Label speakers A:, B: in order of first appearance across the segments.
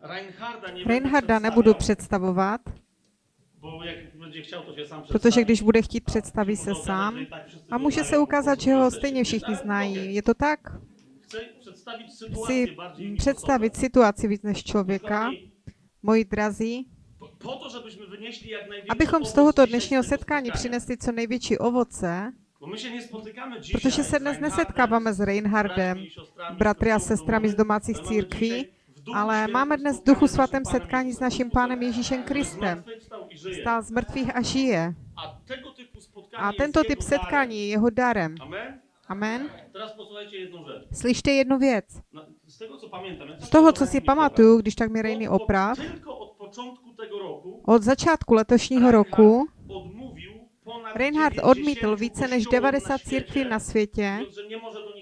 A: Reinharda, nie
B: Reinharda nebudu představovat,
A: sam
B: protože když bude chtít, představí se sám. A může se ukázat, že ho stejně všichni znají. Je to tak? Chci představit situaci víc než člověka. Moji drazí, abychom z tohoto dnešního setkání přinesli co největší ovoce, protože se dnes nesetkáváme s Reinhardem, bratry a sestrami z domácích církví, ale máme dnes v Duchu Svatém setkání s naším Pánem Ježíšem Kristem. Stál z mrtvých a žije.
A: A
B: tento typ setkání je jeho darem.
A: Amen?
B: Slyšte jednu věc.
A: Z
B: toho, co si pamatuju, když tak mi. Rejny oprav,
A: od
B: začátku letošního roku Reinhard
A: 90
B: odmítl více než
A: kościołom
B: 90
A: na świecie,
B: církví na světě.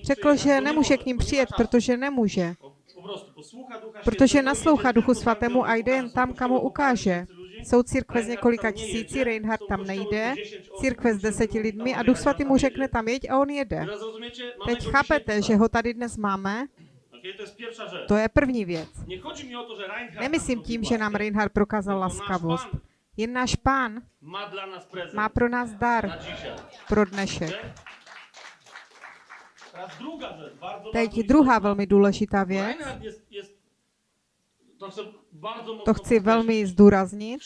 B: Řekl, že nemůže k ním přijet, protože nemůže. Protože naslouchá Duchu Svatému a jde jen tam, kam
A: kościoły
B: ukáže. Jsou církve z několika tisíci,
A: nejedzie,
B: Reinhard tam nejde,
A: po 10 osób,
B: církve s deseti lidmi a Duch Svatý mu řekne tam jeď a on jede. Teď chápete, že ho tady dnes máme?
A: To
B: je první věc. Nemyslím tím, že nám. Reinhard prokázal laskavost. Jen náš pán má pro nás dar pro dnešek. Teď druhá velmi důležitá věc.
A: To
B: chci velmi zdůraznit.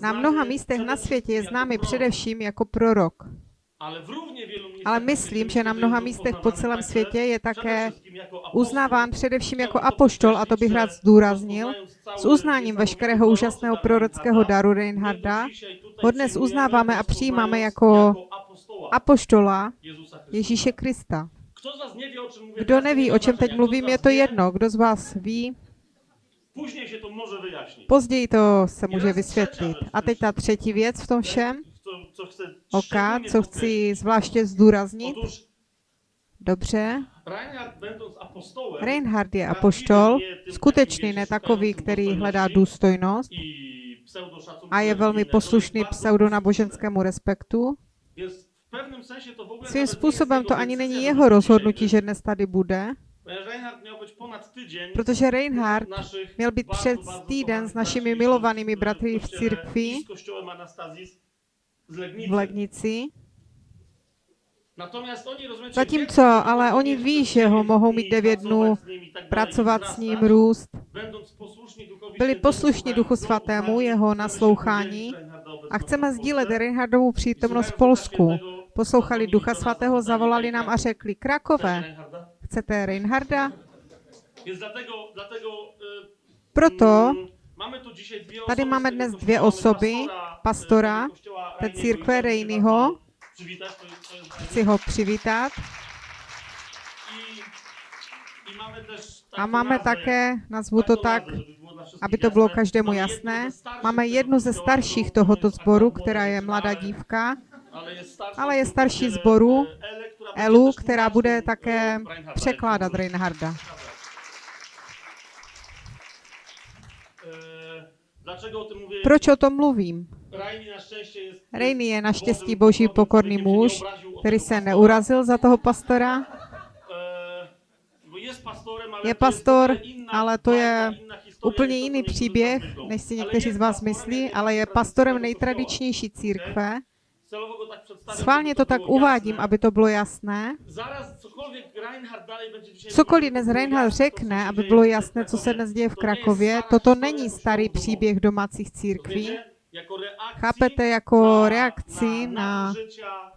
A: Na
B: mnoha místech na světě je známý
A: jako prorok,
B: především jako prorok.
A: Ale
B: myslím, že na mnoha místech po celém světě je také
A: jako
B: uznáván především jako apoštol a to bych rád zdůraznil, s uznáním veškerého úžasného prorockého daru Reinharda, ho dnes uznáváme a
A: rozpoznając
B: přijímáme jako
A: apostoła
B: apoštola. Ježíše Krista. Kdo neví, o čem teď mluvím, je to jedno. Kdo z vás ví, později to se může vysvětlit. A teď ta třetí věc v tom všem,
A: Co, co
B: chci zvláště zdůraznit. Dobře,
A: Reinhard,
B: Reinhard je apoštol, skutečný, ne takový, který hledá důstojnost. A je velmi poslušný pseudonáboženskému respektu. Svým způsobem to ani není jeho rozhodnutí, že dnes tady bude, protože Reinhard měl být před týden s našimi milovanými
A: sióstr
B: bratry v
A: kościele
B: církvi v Legnici.
A: Oni, rozumiecie,
B: Zatímco, ale oni ví,
A: mieć
B: že ho mohou mít devět dnů, pracovat s ním, růst. Byli poslušní Duchu Svatému, jeho naslouchání a chceme sdílet. Reinhardovu přítomnost v Polsku. Poslouchali Ducha Svatého, zavolali nám a řekli, Krakové, chcete Reinharda?
A: Y,
B: Proto tady máme dnes dvě osoby,
A: pastora,
B: té církve Rejnyho. chci ho přivítat. A máme také, nazvu to tak, aby to bylo každému jasné. Máme jednu ze starších tohoto sboru, která je mladá dívka,
A: ale
B: je starší
A: będzie
B: Elu, která bude také překládat Reinharda. Proč o tom mluvím? Rejny je naštěstí boží pokorný muž, který se neurazil za toho pastora.
A: E, pastorem, ale
B: Je
A: to
B: pastor, ale to je Úplně jiný příběh, než si někteří z vás myslí, ale je pastorem nejtradičnější církve. Schválně to tak uvádím, aby to bylo jasné. Cokoliv dnes Reinhard řekne, aby bylo jasné, co se dnes děje v Krakově, toto není
A: kościołów
B: starý příběh domácích církví.
A: Jako
B: Chápete, jako reakci
A: na,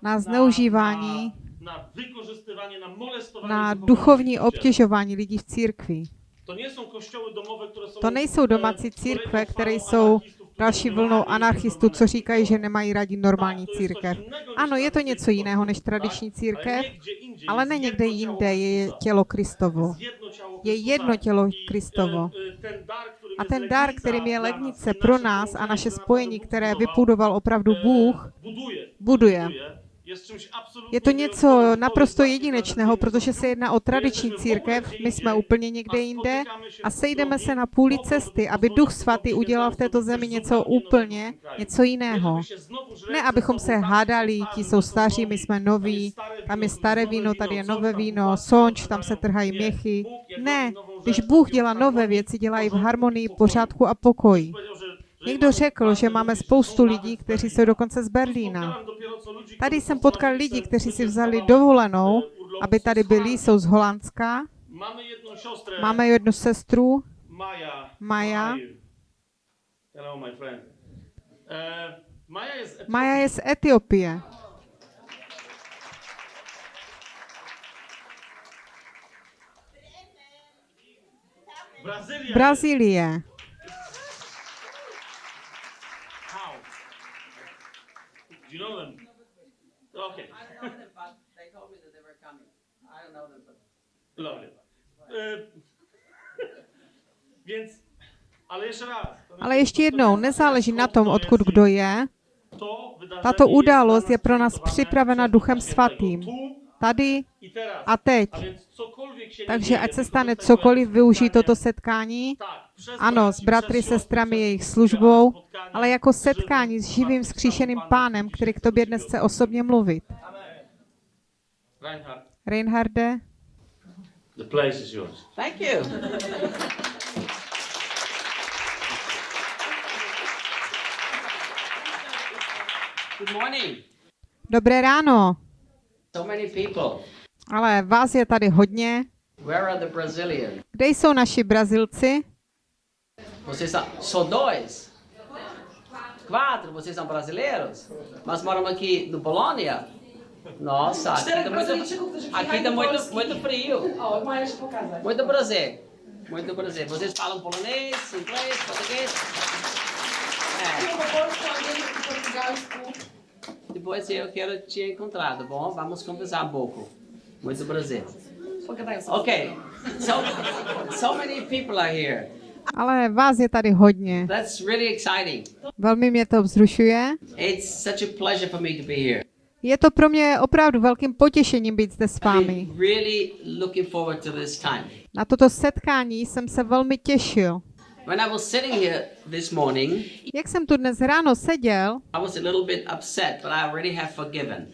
B: na, zneužívání,
A: na,
B: duchovní obtěžování lidí v církvi.
A: To
B: nejsou domácí církve, které jsou další vlnou
A: "A, nie
B: anarchistů, co říkají, že
A: kościoły".
B: nemají rádi normální církev. Ano, je to něco jiného než tradiční církev,
A: ale,
B: ne někde jinde, je tělo Kristovo. Je jedno tělo Kristovo. A ten dar, kterým je
A: i
B: pro nás a naše spojení, které vybudoval opravdu Bůh,
A: buduje,
B: Je to něco naprosto jedinečného, protože se jedná o tradiční církev, my jsme úplně někde jinde a sejdeme se na půli cesty, aby Duch Svatý udělal v této zemi něco úplně, něco jiného. Ne, abychom se hádali, ti jsou staří, my jsme noví, tam je staré víno, tady je nové víno, sonč, tam se trhají měchy. Ne, když Bůh dělá nové věci, dělají v harmonii, pořádku a pokoji. Někdo řekl, že máme spoustu lidí, kteří jsou dokonce z Berlína. Tady jsem potkal lidi, kteří si vzali dovolenou, aby tady byli, jsou z Holandska.
A: Máme
B: jednu sestru,
A: Maja.
B: Maja. Je z Etiopie. Brazílie.
A: How? Do you know them? Okay.
C: I know them, but they told me that they were coming. I don't know them, but
A: Lovely. E, więc, ale raz.
B: ještě jednou, nezáleží na tom, odkud kdo je. Tato
A: jest
B: událost je pro nás připravena Duchem Svatým. Tady
A: i teraz.
B: a teď.
A: A więc cokolwiek się nie
B: Takže ať se stane cokoliv, využij toto setkání. Ano, s bratry, sestrami, jejich službou, ale jako setkání s živým vzkříšeným pánem, který k tobě dnes chce osobně mluvit.
A: Reinhard,
B: Reinharde,
A: the place is yours.
C: thank you. Good morning.
B: dobré ráno.
C: So many people.
B: Ale vás je tady hodně.
C: Where are the Brazilians?
B: Kde jsou naši Brazilci?
C: Vocês são só dois? Quatro? Vocês são brasileiros? Mas moram aqui no Polônia? Nossa, aqui
D: Czterech
C: tá muito, aqui tá muito, muito frio. Muito prazer. Muito prazer. Vocês falam polonês, inglês, português? É. Depois eu quero te encontrar, tá bom? Vamos conversar um pouco. Muito prazer. Okay. So, so many people are here.
B: Ale vás je tady hodně.
C: That's really exciting.
B: Velmi mě to vzrušuje.
C: It's such a pleasure for me to be here.
B: Je to pro mě opravdu velkým potěšením být zde s vámi.
C: Really looking forward to this time.
B: Na toto setkání jsem se velmi těšil.
C: When I was sitting here this morning,
B: Jak jsem tu dnes ráno seděl,
C: I was a little bit upset, but I already have forgiven.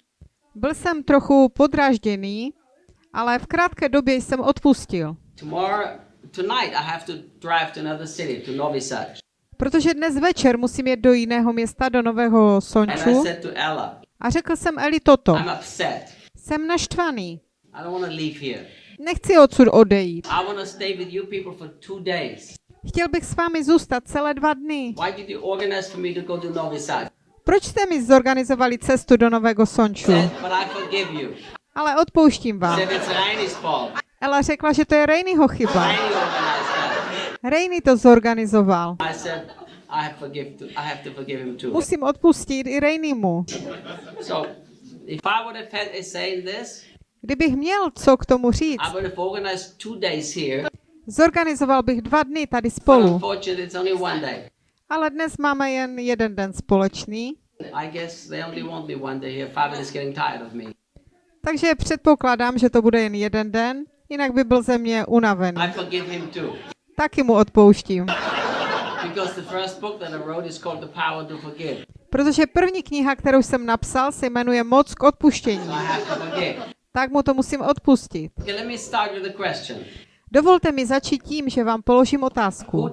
B: byl jsem trochu podrážděný, ale v krátké době jsem odpustil.
C: Tomorrow, tonight, I have to drive to another city, to Novi Sad.
B: Protože dnes večer musím jet do jiného města, do Nového
C: And I
B: Sonču. A řekl jsem Eli toto.
C: I'm upset.
B: Jsem naštvaný.
C: I don't want to leave here.
B: Nechci odsud odejít.
C: I want to stay with you people for two days.
B: Chtěl bych s vámi zůstat celé dva dny.
C: Why did you organize for me to go to Novi Sad?
B: Proč jste mi zorganizovali cestu do Nového Sonču? Ale odpouštím vám. Ela řekla, že to je Rainyho chyba.
C: Rainy
B: to zorganizoval. Musím odpustit i Rainymu. Kdybych měl co k tomu říct, zorganizoval bych dva dny tady spolu. Ale dnes máme jen jeden den společný, takže předpokládám, že to bude jen jeden den, jinak by byl ze mě unavený. Taky mu odpouštím. Protože první kniha, kterou jsem napsal, se jmenuje Moc k odpuštění. Tak mu to musím odpustit. Dovolte mi začít tím, že vám položím otázku.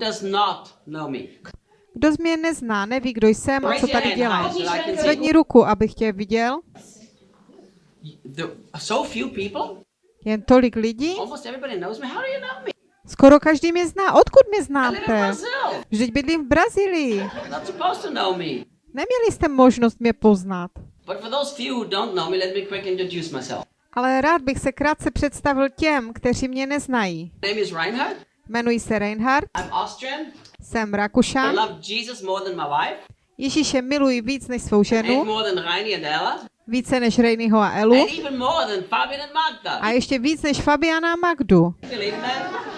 B: Kdo z mě nezná, neví, kdo jsem a co tady dělám. Zvedni ruku, abych tě viděl.
C: So few people?
B: Jen tolik lidí?
C: Me?
B: Skoro každý mě zná. Odkud mě znáte? Vždyť bydlím v Brazílii. Neměli jste možnost mě poznat. Ale rád bych se krátce představil těm, kteří mě neznají. Jmenuji se Reinhard,
C: I'm Austrian.
B: jsem Rakušan, Ježíše miluji víc než svou ženu, více než Rejnyho a Elu a ještě víc než Fabiana a Magdu.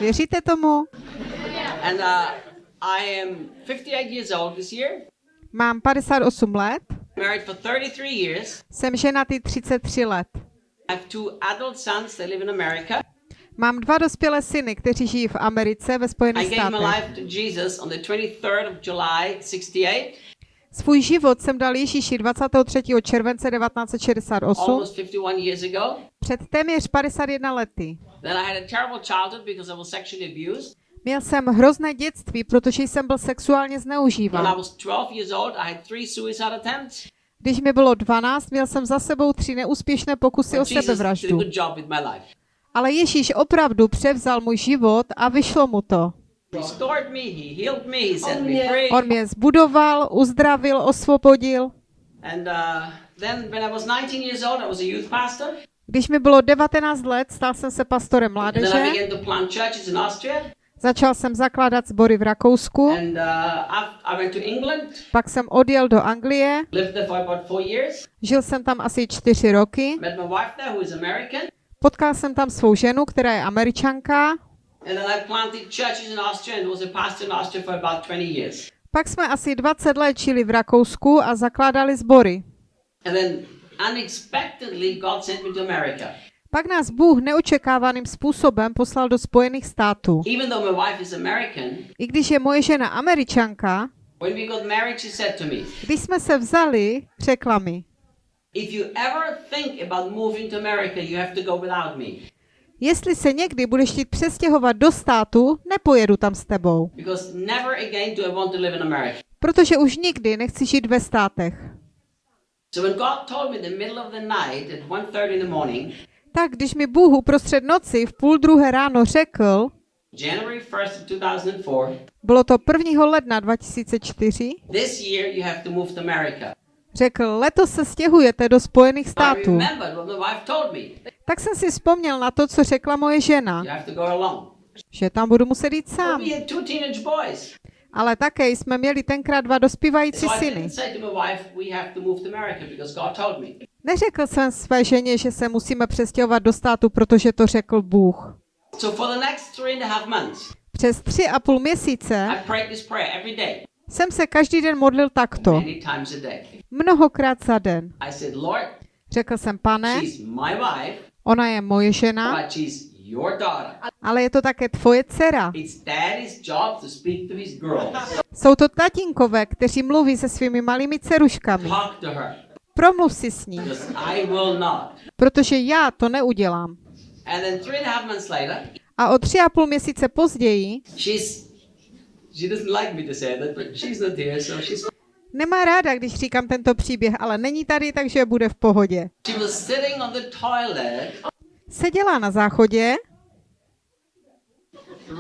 B: Věříte tomu?
C: And uh, I am 58 years old this year.
B: Mám 58 let
C: Married for 33 years.
B: Jsem ženatý 33 let.
C: I have two adult sons. Live in America.
B: Mám dva dospělé syny, kteří žijí v Americe ve Spojených státech.
C: Life to Jesus on the 23rd of July, 68,
B: Svůj život jsem dal Ježíši 23. července 1968,
C: almost 51 years ago.
B: před téměř 51 lety. Měl jsem hrozné dětství, protože jsem byl sexuálně zneužíván.
C: was 12 years old, I had three suicide attempts.
B: Když mi bylo 12, měl jsem za sebou tři neúspěšné pokusy o sebevraždu. Ale Ježíš opravdu převzal můj život a vyšlo mu to.
C: Restored me, he healed me, he set
D: On
C: me
D: mě-
B: zbudoval, uzdravil, osvobodil.
C: And uh, then when I was 19 years old, I was a youth pastor.
B: Když mi bylo 19 let, stal jsem se pastorem mládeže. Začal jsem zakládat sbory v Rakousku,
C: And uh,
B: pak jsem odjel do Anglie,
C: lived there for about four years.
B: žil jsem tam asi čtyři roky,
C: Met my wife there, who is American.
B: potkal jsem tam svou ženu, která je američanka,
C: And then I planted churches in Austria and was a pastor in Austria for about 20 years.
B: pak jsme asi 20 let žili v Rakousku a zakládali sbory.
C: And then unexpectedly, God sent me to America.
B: Pak nás Bůh neočekávaným způsobem poslal do Spojených států.
C: Even though my wife is American,
B: I když je moje žena američanka,
C: when we got married, she said to me,
B: když jsme se vzali, řekla mi,
C: If you ever think about moving to America, you have to go without me.
B: Jestli se někdy budeš chtít přestěhovat do státu, nepojedu tam s tebou, protože už nikdy nechci žít ve státech.
C: So when God told me in the middle of the night at 1.30 in the morning,
B: Tak když mi Bůh uprostřed noci v půl druhé ráno řekl,
C: January 1st of 2004,
B: bylo to 1. ledna 2004, řekl, letos se stěhujete do Spojených států. Tak jsem si vzpomněl na to, co řekla moje žena, že tam budu muset jít sám. Ale také jsme měli tenkrát dva dospívající syny. Neřekl jsem své ženě, že se musíme přestěhovat do státu, protože to řekl Bůh. Přes tři a půl měsíce Jsem se každý den modlil takto, mnohokrát za den. Řekl jsem, pane, ona je moje žena, ale je to také tvoje dcera. Jsou to tatínkové, kteří mluví se svými malými dceruškami. Promluv si s ní, protože já to neudělám.
C: A
B: o tři a půl měsíce později
C: she doesn't like me to say that, but she's not here, so she's
B: nemá ráda, když říkám tento příběh, ale není tady, takže bude v pohodě.
C: she was sitting on the toilet
B: Seděla na záchodě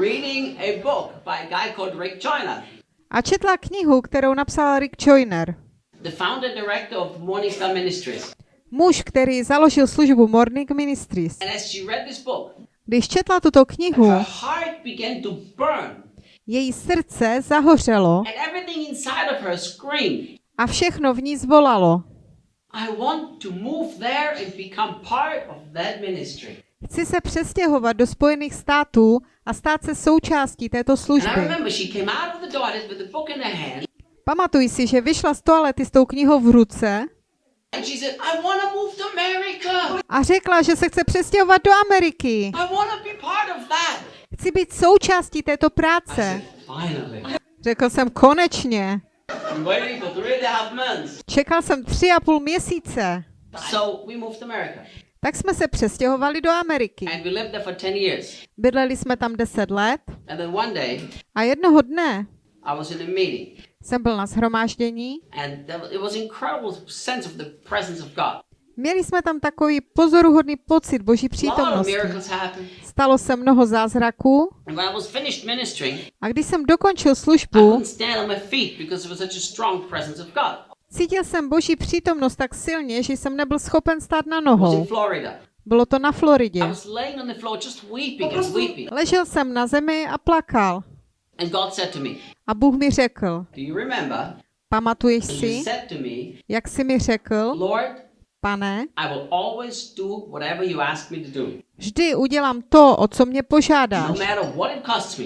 C: reading a book by a guy called Rick Joyner,
B: a četla knihu, kterou napsal Rick Joyner.
C: the founder director of Morning Star Ministries.
B: Muž, který založil službu Morning Ministries.
C: And as she read this book,
B: Když četla tuto knihu,
C: her heart began to burn,
B: její srdce zahořelo a všechno v ní zvolalo. Chci se přestěhovat do Spojených států a stát se součástí této služby. Pamatuj si, že vyšla z toalety s tou knihou v ruce a řekla, že se chce přestěhovat do Ameriky. Chci být součástí této práce. Řekl jsem konečně. Čekal jsem tři a půl měsíce. Tak jsme se přestěhovali do Ameriky.
C: And we lived there for 10 years.
B: Bydleli jsme tam deset let a jednoho dne jsem byl na shromáždění. Měli jsme tam takový pozoruhodný pocit Boží přítomnosti. Stalo se mnoho zázraků a když jsem dokončil službu, cítil jsem Boží přítomnost tak silně, že jsem nebyl schopen stát na nohou. Bylo to na Floridě. Ležel jsem na zemi a plakal. A Bůh mi řekl, pamatuješ si, jak jsi mi řekl,
C: Lord,
B: pane, vždy udělám to, o co mě
C: no
B: požádáš.
C: me.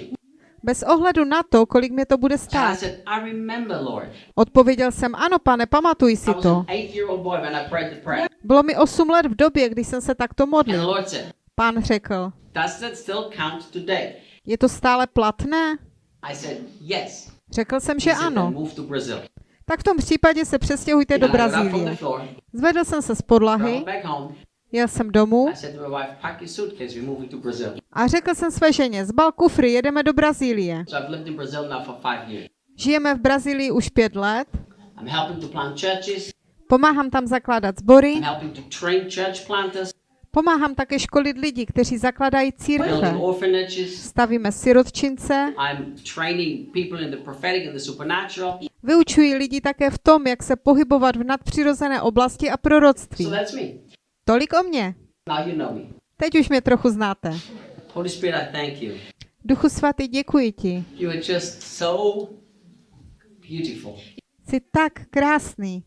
B: Bez ohledu na to, kolik mě to bude stát. Odpověděl jsem, ano pane, pamatuj si to. Bylo mi 8 let v době, kdy jsem se takto modlil. Pán řekl, je to stále platné? Řekl jsem, že ano. Tak v tom případě se přestěhujte do Brazílie. Zvedl jsem se z podlahy, jel jsem domů. A řekl jsem své ženě, zbal kufry, jedeme do Brazílie. Žijeme v Brazílii už pět let, pomáhám tam zakládat sbory, pomáhám také školit lidi, kteří zakladají církve. Stavíme sirotčince, Vyučuji lidi také v tom, jak se pohybovat v nadpřirozené oblasti a proroctví.
C: So that's me.
B: Tolik o mně.
C: Now you know me.
B: Teď už mě trochu znáte.
C: Holy Spirit, I thank you.
B: Duchu svatý, děkuji ti.
C: You are just so beautiful.
B: Jsi tak krásný,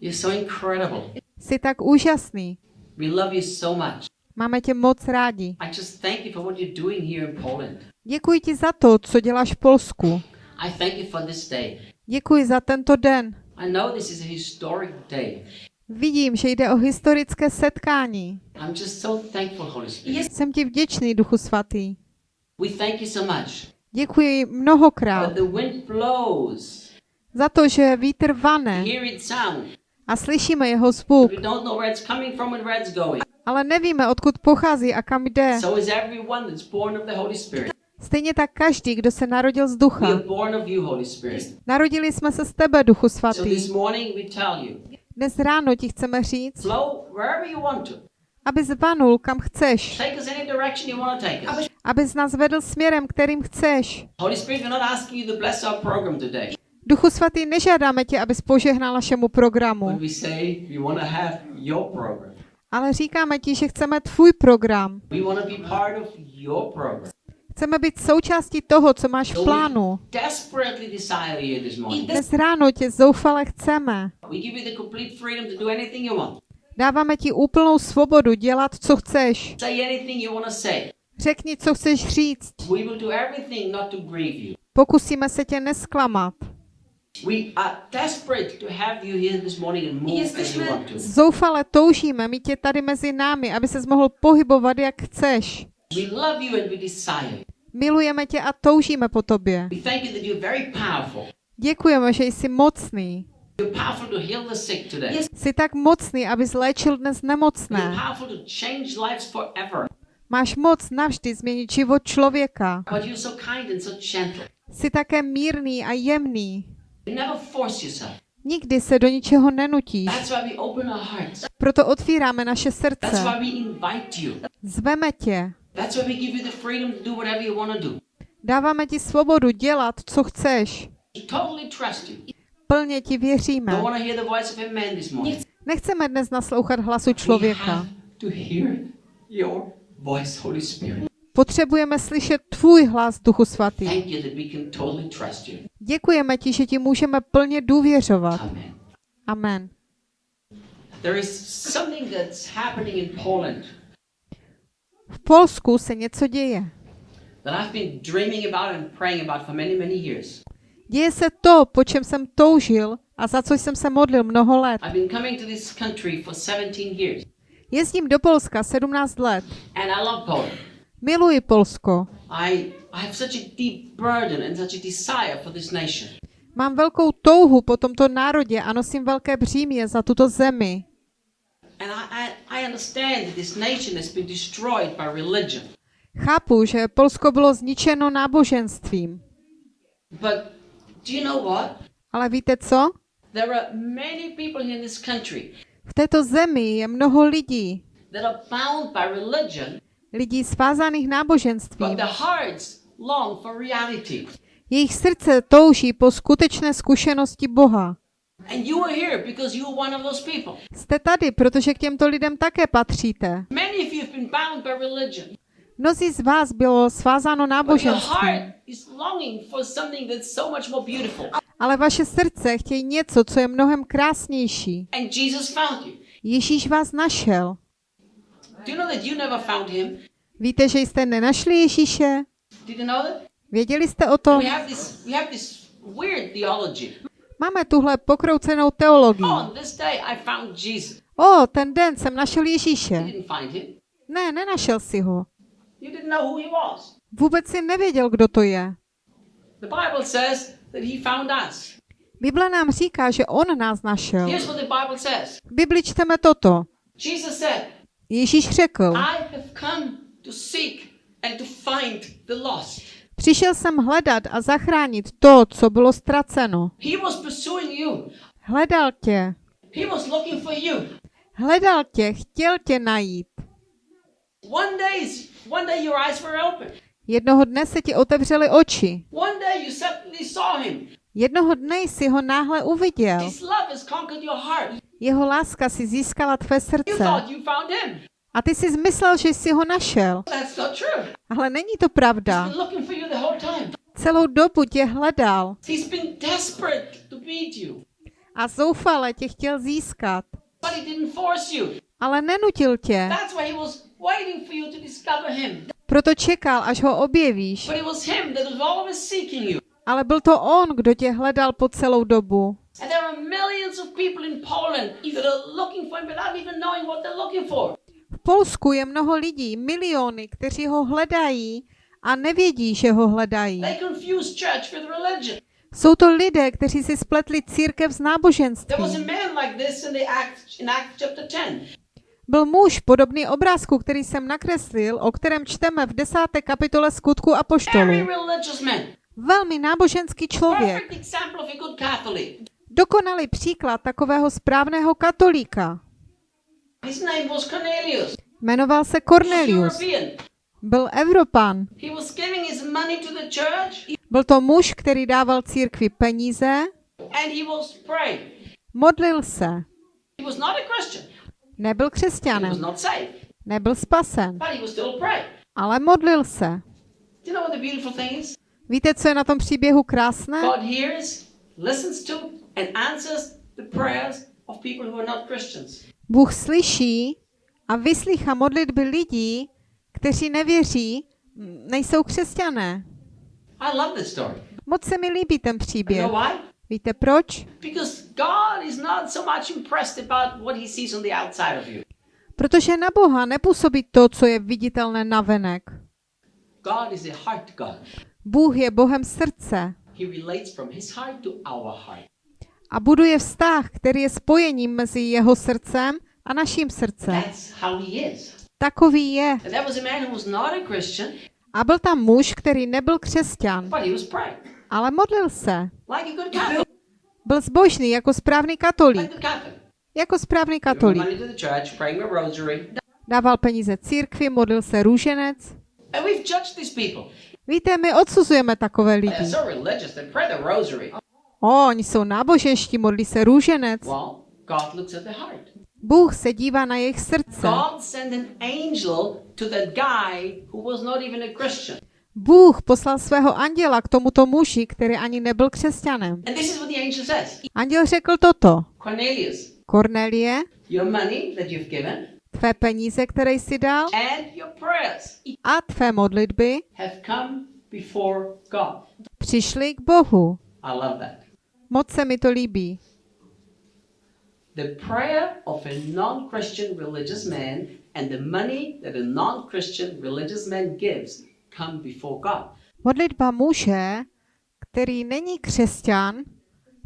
C: You're so incredible.
B: jsi tak úžasný.
C: We love you so much.
B: Máme tě moc rádi.
C: I just thank you for what you're doing here in Poland.
B: Děkuji ti za to, co děláš v Polsku.
C: I thank you for this day.
B: Děkuji za tento den.
C: I know this is a historic day.
B: Vidím, že jde o historické setkání.
C: I'm just so thankful, Holy Spirit.
B: Jsem ti vděčný, Duchu svatý.
C: We thank you so much.
B: Děkuji mnohokrát
C: That the wind blows.
B: za to, že vítr vane a slyšíme jeho zvuk, ale nevíme, odkud pochází a kam jde. Stejně tak každý, kdo se narodil z ducha. Narodili jsme se z tebe, Duchu svatý. Dnes ráno ti chceme říct, aby zvanul kam chceš,
C: us.
B: abys nás vedl směrem, kterým chceš. Duchu svatý, nežádáme tě, abys požehnal našemu programu, ale říkáme ti, že chceme tvůj program. Chceme být součástí toho, co máš v plánu. Dnes ráno tě zoufale chceme. Dáváme ti úplnou svobodu dělat, co chceš. Řekni, co chceš říct. Pokusíme se tě nesklamat. Zoufale toužíme mít tě tady mezi námi, aby ses mohl pohybovat, jak chceš. Milujeme tě a toužíme po tobě. Děkujeme, že jsi mocný. Jsi tak mocný, aby zléčil dnes nemocné. Máš moc navždy změnit život člověka. Jsi také mírný a jemný. Nikdy se do ničeho nenutíš. Proto otvíráme naše srdce. Zveme tě.
C: That's why we give you the freedom to do whatever you want to do.
B: Dáváme ti svobodu dělat, co chceš.
C: Totally trust you.
B: Plně ti věříme.
C: Don't want to hear the voice of a man this morning.
B: Nechceme dnes naslouchat hlasu člověka. Potřebujeme slyšet tvůj hlas, Duchu Svatý. Děkujeme ti, že ti můžeme plně důvěřovat.
C: Amen.
B: Amen.
C: There is something that's happening in Poland
B: V Polsku se něco děje.
C: that I've been dreaming about and praying about for many, many years.
B: Děje se to, po čem jsem toužil a za co jsem se modlil mnoho let.
C: I've been coming to this country for 17 years,
B: Jezdím do Polska 17 let.
C: and I love Poland.
B: Miluji Polsko.
C: I, I have such a deep burden and such a desire for this nation.
B: Mám velkou touhu po tomto národě a nosím velké břímě za tuto zemi.
C: And I, I, I understand that this nation has been destroyed by religion.
B: Chápu, že Polsko bylo zničeno náboženstvím.
C: But do you know what?
B: Ale víte co?
C: There are many people in this country
B: V této zemi je mnoho lidí,
C: that are bound by religion,
B: lidí svázaných
C: but
B: náboženstvím.
C: their hearts long for reality.
B: Jejich srdce touží po skutečné zkušenosti Boha.
C: And you are here because you are one of those people.
B: Jste tady, protože k těmto lidem také patříte.
C: Many of you have been bound by religion.
B: Mnozí z vás bylo svázáno náboženstvím,
C: heart is longing for something that's so much more beautiful.
B: ale vaše srdce chtějí něco, co je mnohem krásnější.
C: And Jesus found you.
B: Ježíš vás našel.
C: Do you know that you never found him?
B: Víte, že jste nenašli Ježíše?
C: Did you know that?
B: Věděli jste o tom? Máme tuhle pokroucenou teologii.
C: Oh.
B: O, ten den jsem našel Ježíše. Ne, nenašel si ho. Vůbec si nevěděl, kdo to je.
C: Bible
B: nám říká, že on nás našel. V Bibli čteme toto. Ježíš řekl, Přišel jsem hledat a zachránit to, co bylo ztraceno. Hledal tě. Hledal tě, chtěl tě najít. Jednoho dne se ti otevřely oči. Jednoho dne jsi ho náhle uviděl. Jeho láska si získala tvé srdce. A ty jsi zmyslel, že jsi ho našel. Ale není to pravda. Celou dobu tě hledal a zoufale tě chtěl získat. Ale nenutil tě. Proto čekal, až ho objevíš. Ale byl to on, kdo tě hledal po celou dobu. V Polsku je mnoho lidí, miliony, kteří ho hledají a nevědí, že ho hledají. Jsou to lidé, kteří si spletli církev s
C: a
B: náboženstvím.
C: man like this in the Acts in Acts chapter 10.
B: Byl muž podobný obrázku, který jsem nakreslil, o kterém čteme v desáté kapitole skutku
C: religious man.
B: Velmi náboženský člověk.
C: A.
B: Dokonalý příklad takového správného katolíka. Jmenoval se Cornelius. Byl Evropan. Byl to muž, který dával církvi peníze, modlil se. Nebyl křesťanem, nebyl spasen, ale modlil se. Víte, co je na tom příběhu krásné? Bůh slyší a vyslýchá modlitby lidí, kteří nevěří, nejsou křesťané.
C: I love this story.
B: Moc se mi líbí ten
C: You
B: příběh.
C: know why?
B: Víte proč?
C: Because God is not so much impressed about what he sees on the outside of you.
B: Protože na Boha nepůsobí to, co je viditelné navenek.
C: God is a heart God.
B: Bůh je Bohem srdce
C: He relates from his heart to our heart.
B: a buduje vztah, který je spojením mezi jeho srdcem a naším srdcem.
C: That's how he is.
B: Takový je.
C: A
B: byl tam muž, který nebyl křesťan, ale modlil se. Byl zbožný jako správný katolík. Jako správný katolík. Dával peníze církvi, modlil se růženec. Víte, my odsuzujeme takové lidi. O, oni jsou náboženští, modlí se růženec. Bůh se dívá na jejich srdce. Bůh poslal svého anděla k tomuto muži, který ani nebyl křesťanem.
C: And this is what the angel says
B: Anděl řekl toto.
C: Cornelius,
B: Kornelie,
C: your money that you've given
B: tvé peníze, které jsi dal,
C: and your prayers
B: a tvé modlitby
C: have come before God.
B: přišly k Bohu.
C: I love that.
B: Moc se mi to líbí.
C: The prayer of a non Christian religious man and the money that a non Christian religious man gives come before God.
B: Modlitba muže, který není křesťan,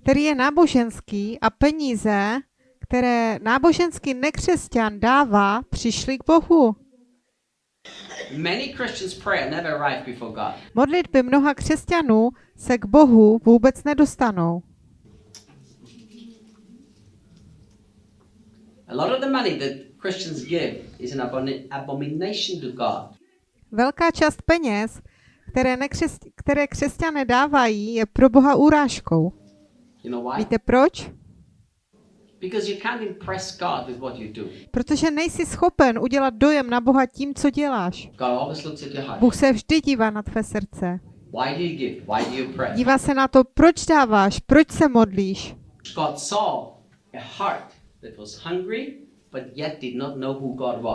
B: který je náboženský a peníze, které náboženský nekřesťan dává, přišly k Bohu.
C: Many Christians' prayer never arrive before God.
B: Modlitby mnoha křesťanů se k Bohu vůbec nedostanou.
C: A lot of the money that Christians give is an aboni- abomination to God.
B: Velká část peněz, které, nekřes- které křesťané dávají, je pro Boha urážkou.
C: You know why?
B: Víte proč?
C: Because you can't impress God with what you do.
B: Protože nejsi schopen udělat dojem na Boha tím, co děláš.
C: God always looks at your heart.
B: Bůh se vždy dívá na tvé srdce.
C: Why do you give? Why do you pray?
B: Dívá se na to, proč dáváš, proč se modlíš.
C: God saw a heart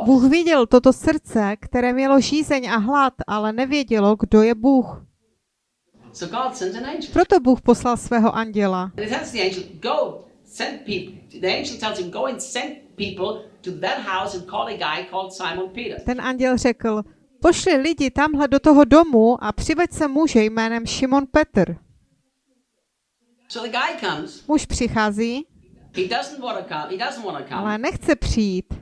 B: Bůh viděl toto srdce, které mělo žízeň a hlad, ale nevědělo, kdo je Bůh. Proto Bůh poslal svého anděla. Ten anděl řekl, pošli lidi tamhle do toho domu a přiveď se muže jménem Šimon Petr. Muž přichází,
C: He doesn't want to come. He doesn't want to come
B: ale nechce přijít,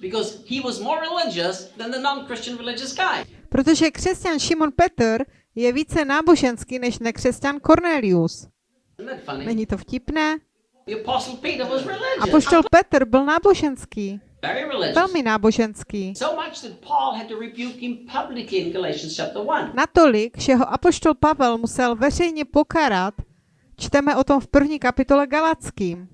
C: because he was more religious than the non-Christian religious guy.
B: protože křesťan Šimon Petr je více náboženský než nekřesťan Cornelius. Není to vtipné? Apoštol Petr byl náboženský, velmi náboženský.
C: So much that Paul had to rebuke him publicly in Galatians chapter 1.
B: Natolik, že ho apoštol Pavel musel veřejně pokarat, čteme o tom v první kapitole Galackým.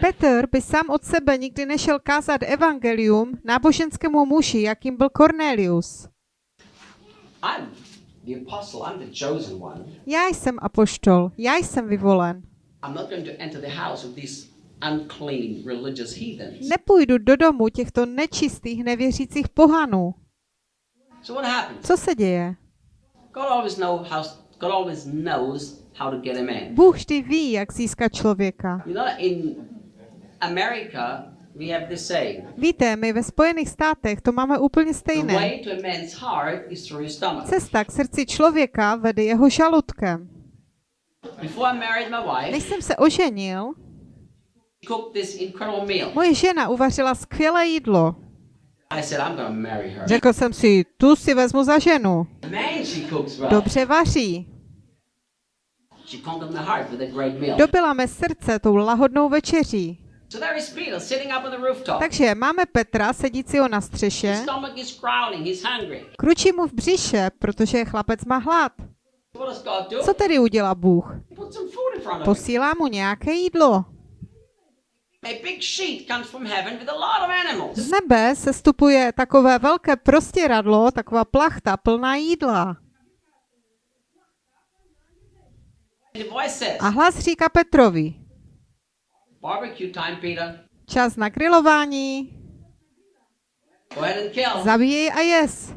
B: Petr by sám od sebe nikdy nešel kázat evangelium náboženskému muži, jakým byl Cornelius.
C: I'm the apostle, I'm the chosen one.
B: Já jsem apoštol, já jsem vyvolen. Nepůjdu do domu těchto nečistých, nevěřících pohanů. Co se děje?
C: God always knows how to get a man.
B: Bůh vždy ví, jak získat člověka.
C: You know, in America, we have this saying:
B: Víte, my ve Spojených státech to máme úplně
C: the
B: stejné. Cesta k srdci člověka vede jeho žaludkem.
C: Before I married my wife,
B: Než jsem se oženil, moje žena uvařila skvělé jídlo. Řekl jsem si, tu si vezmu za ženu. Dobře vaří.
C: She conquered my heart with a great meal.
B: Dobila mé srdce tou lahodnou večeří. Takže máme Petra sedícího na střeše, kručí mu v břiše, protože chlapec má hlad. Co tedy udělá Bůh? Posílá mu nějaké jídlo. Z nebe se stupuje takové velké prostěradlo, taková plachta plná jídla.
C: And the voice says,
B: A hlas říká Petrovi,
C: barbecue time, Peter.
B: čas na grilování, zabíjej a jes.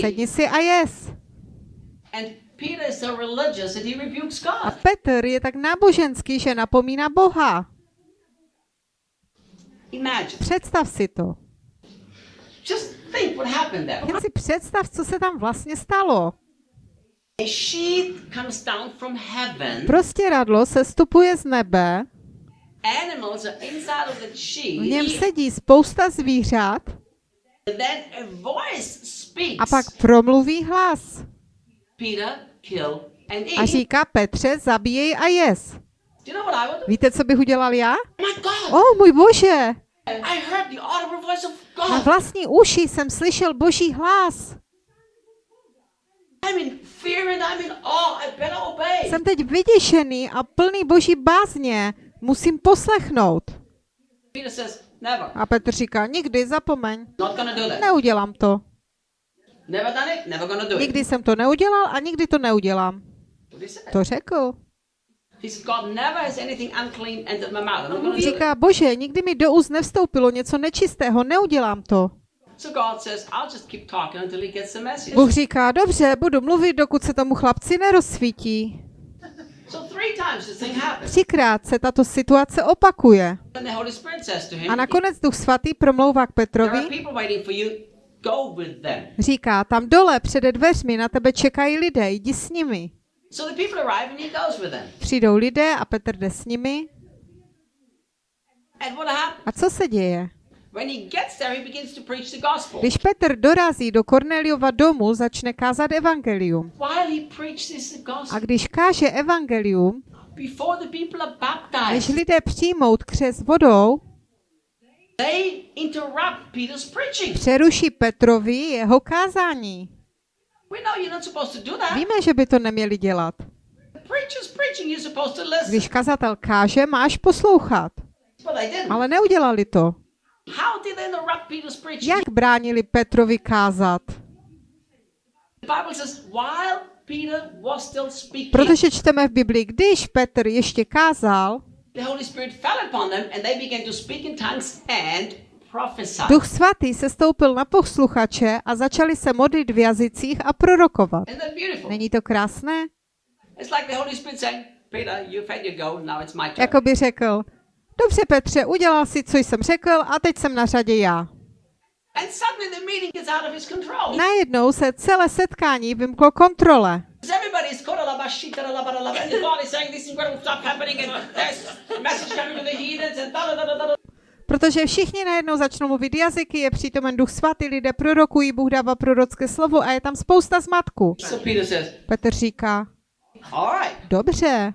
B: Sedni si a jes.
C: And Peter is so religious that he rebukes
B: A
C: God.
B: Petr je tak náboženský, že napomíná Boha. Představ si to. Jen si představ, co se tam vlastně stalo.
C: A sheet comes down from heaven.
B: Prostěradlo se stupuje z nebe,
C: Animals are inside of the sheet.
B: v něm sedí spousta zvířat
C: a voice speaks.
B: a pak promluví hlas.
C: Peter, kill and
B: A říká Petře, zabíjej a
C: do?
B: Víte, co bych udělal já?
C: Oh
B: můj bože!
C: I heard the audible voice of
B: Na vlastní uši jsem slyšel boží hlas.
C: I'm in fear and I'm in awe. I better obey.
B: Jsem teď vyděšený a plný boží bázně. Musím poslechnout. A Petr říká, nikdy, zapomeň. Neudělám to. Nikdy jsem to neudělal a nikdy to neudělám. To řekl. Říká, bože, nikdy mi do úst nevstoupilo něco nečistého, neudělám to.
C: So God says, I'll just keep talking until he gets the message.
B: Bůh říká, dobře, budu mluvit, dokud se tomu chlapci nerozsvítí.
C: So three times this thing happens.
B: Třikrát se tato situace opakuje. A nakonec Duch Svatý promlouvá k Petrovi, říká, tam dole přede dveřmi na tebe čekají lidé, jdi s nimi. Přijdou lidé a Petr jde s nimi. A co se děje?
C: When he gets there, he begins to preach the gospel.
B: Když Petr dorazí do Korneliova domu, začne kázat evangelium.
C: While he preaches the
B: A když káže evangelium,
C: before the people are
B: než lidé přijmout křes vodou,
C: they interrupt Peter's preaching.
B: přeruší Petrovi jeho kázání.
C: We know you're not supposed to do that.
B: Víme, že by to neměli dělat.
C: The preacher's preaching, you're supposed to listen.
B: Když kazatel káže, máš poslouchat.
C: But they didn't.
B: Ale neudělali to. Jak bránili Petrovi kázat? Protože čteme v Biblii, když Petr ještě kázal,
C: the Holy Spirit fell upon them and they began to speak in tongues and prophesy.
B: Duch svatý se stoupil na posluchače a začali se modlit v jazycích a prorokovat. Není to krásné?
C: It's like the Holy Spirit saying, Peter, you've had your go, now it's my turn.
B: Jako by řekl, dobře Petře, udělal si, co jsem řekl a teď jsem na řadě já. Najednou se celé setkání vymklo kontrole. Protože všichni najednou začnou mluvit jazyky, je přítomen duch svatý, lidé prorokují, Bůh dává prorocké slovo a je tam spousta zmatku. Petr říká, dobře,
C: oh, I, I, I, I surrender.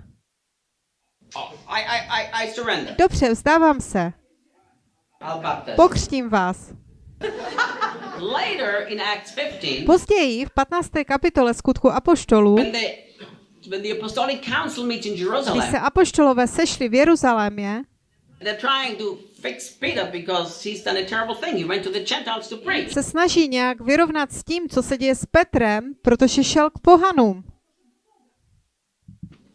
B: Dobře, vzdávám se, pokřtím vás.
C: Later in Acts 15,
B: Později v 15. kapitole skutku apoštolů,
C: when the, when the apostolic council meets in
B: když se apoštolové sešli v Jeruzalémě, se snaží nějak vyrovnat s tím, co se děje s Petrem, protože šel k pohanům.
C: You're not supposed to go to the Catholic Church and preach.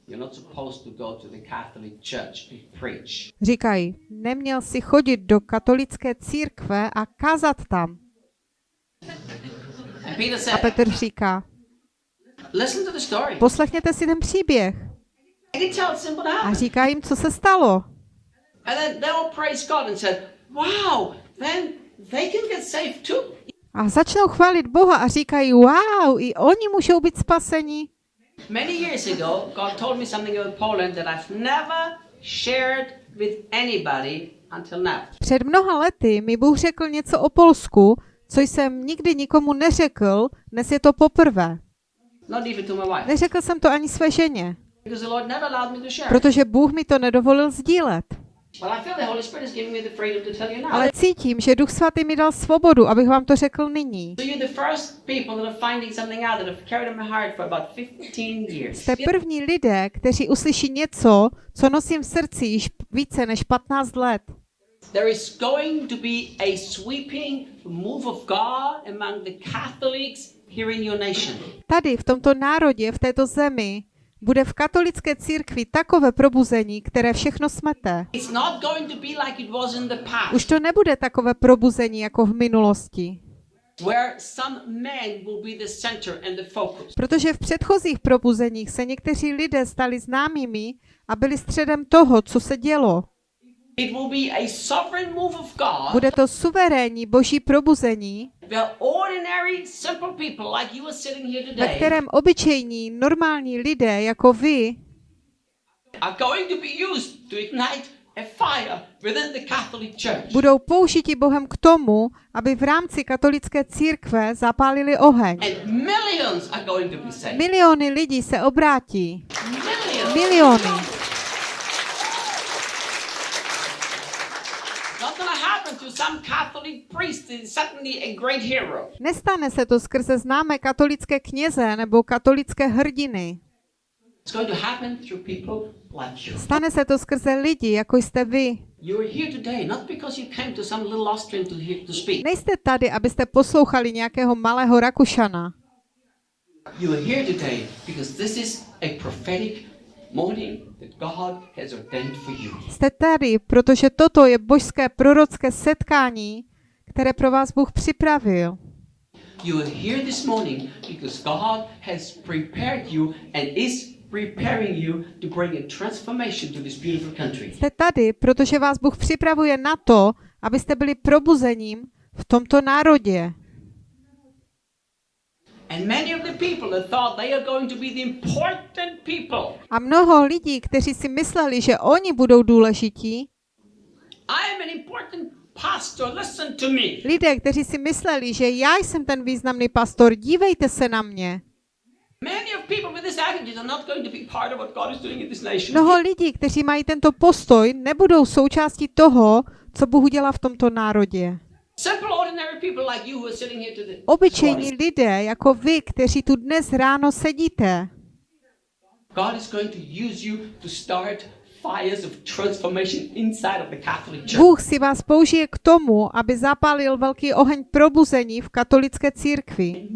B: Říkají, neměl si chodit do katolické církve a kázat tam. A Petr říká, poslechněte si ten příběh. A říká jim, co se stalo. A začnou chválit Boha a říkají, wow, i oni můžou být spaseni.
C: Many years ago, God told me something about Poland that I've never shared with anybody until now.
B: Před mnoha lety mi Bůh řekl něco o Polsku, co jsem nikdy nikomu neřekl, dnes je to poprvé.
C: Not even to my wife.
B: Neřekl jsem to ani své ženě,
C: Because the Lord never allowed me to share.
B: protože Bůh mi to nedovolil sdílet. Ale cítím, že Duch Svatý mi dal svobodu, abych vám to řekl nyní.
C: So you're the first people that are finding something out that have carried in my heart for about 15 years.
B: Jste první lidé, kteří uslyší něco, co nosím v srdci již více než 15 let.
C: There is going to be a sweeping move of God among the Catholics here in your nation.
B: Tady, v tomto národě, v této zemi, bude v katolické církvi takové probuzení, které všechno smete. Už to nebude takové probuzení jako v minulosti, protože v předchozích probuzeních se někteří lidé stali známými a byli středem toho, co se dělo. Bude to suverénní boží probuzení, ve kterém obyčejní, normální lidé jako vy
C: are going to be used to ignite a fire within the Catholic Church.
B: budou použiti Bohem k tomu, aby v rámci katolické církve zapálili oheň.
C: And millions are going to be saved.
B: Miliony lidí se obrátí. Miliony.
C: Not going to happen to some Catholic priest is suddenly a great hero.
B: Nestane se to skrze známé katolické kněze nebo katolické hrdiny. Stane se to skrze lidi, jako jste vy.
C: You are here today not because you came to some little Austrian to hear to speak.
B: Nejste tady, abyste poslouchali nějakého malého Rakušana.
C: You are here today because this is a prophetic morning that God has ordained for you.
B: Jste tady, protože toto je božské prorocké setkání, které pro vás Bůh připravil.
C: You are here this morning because God has prepared you and is preparing you to bring a transformation to this beautiful country.
B: Jste tady, protože vás Bůh připravuje na to, abyste byli probuzením v tomto národě.
C: And many of the people that thought they are going to be the important people.
B: A mnoho lidí, kteří si mysleli, že oni budou důležití,
C: I am an important pastor. Listen to me.
B: lidé, kteří si mysleli, že já jsem ten významný pastor, dívejte se na mě.
C: Many of people with this attitude are not going to be part of what God is doing in this nation.
B: Mnoho lidí, kteří mají tento postoj, nebudou součástí toho, co Bůh udělá v tomto národě.
C: Simple,
B: Obyčejní lidé, jako vy, kteří tu dnes ráno sedíte,
C: God is going to use you to start fires of transformation inside of the Catholic Church.
B: Bůh si vás použije k tomu, aby zapálil velký oheň probuzení v katolické církvi.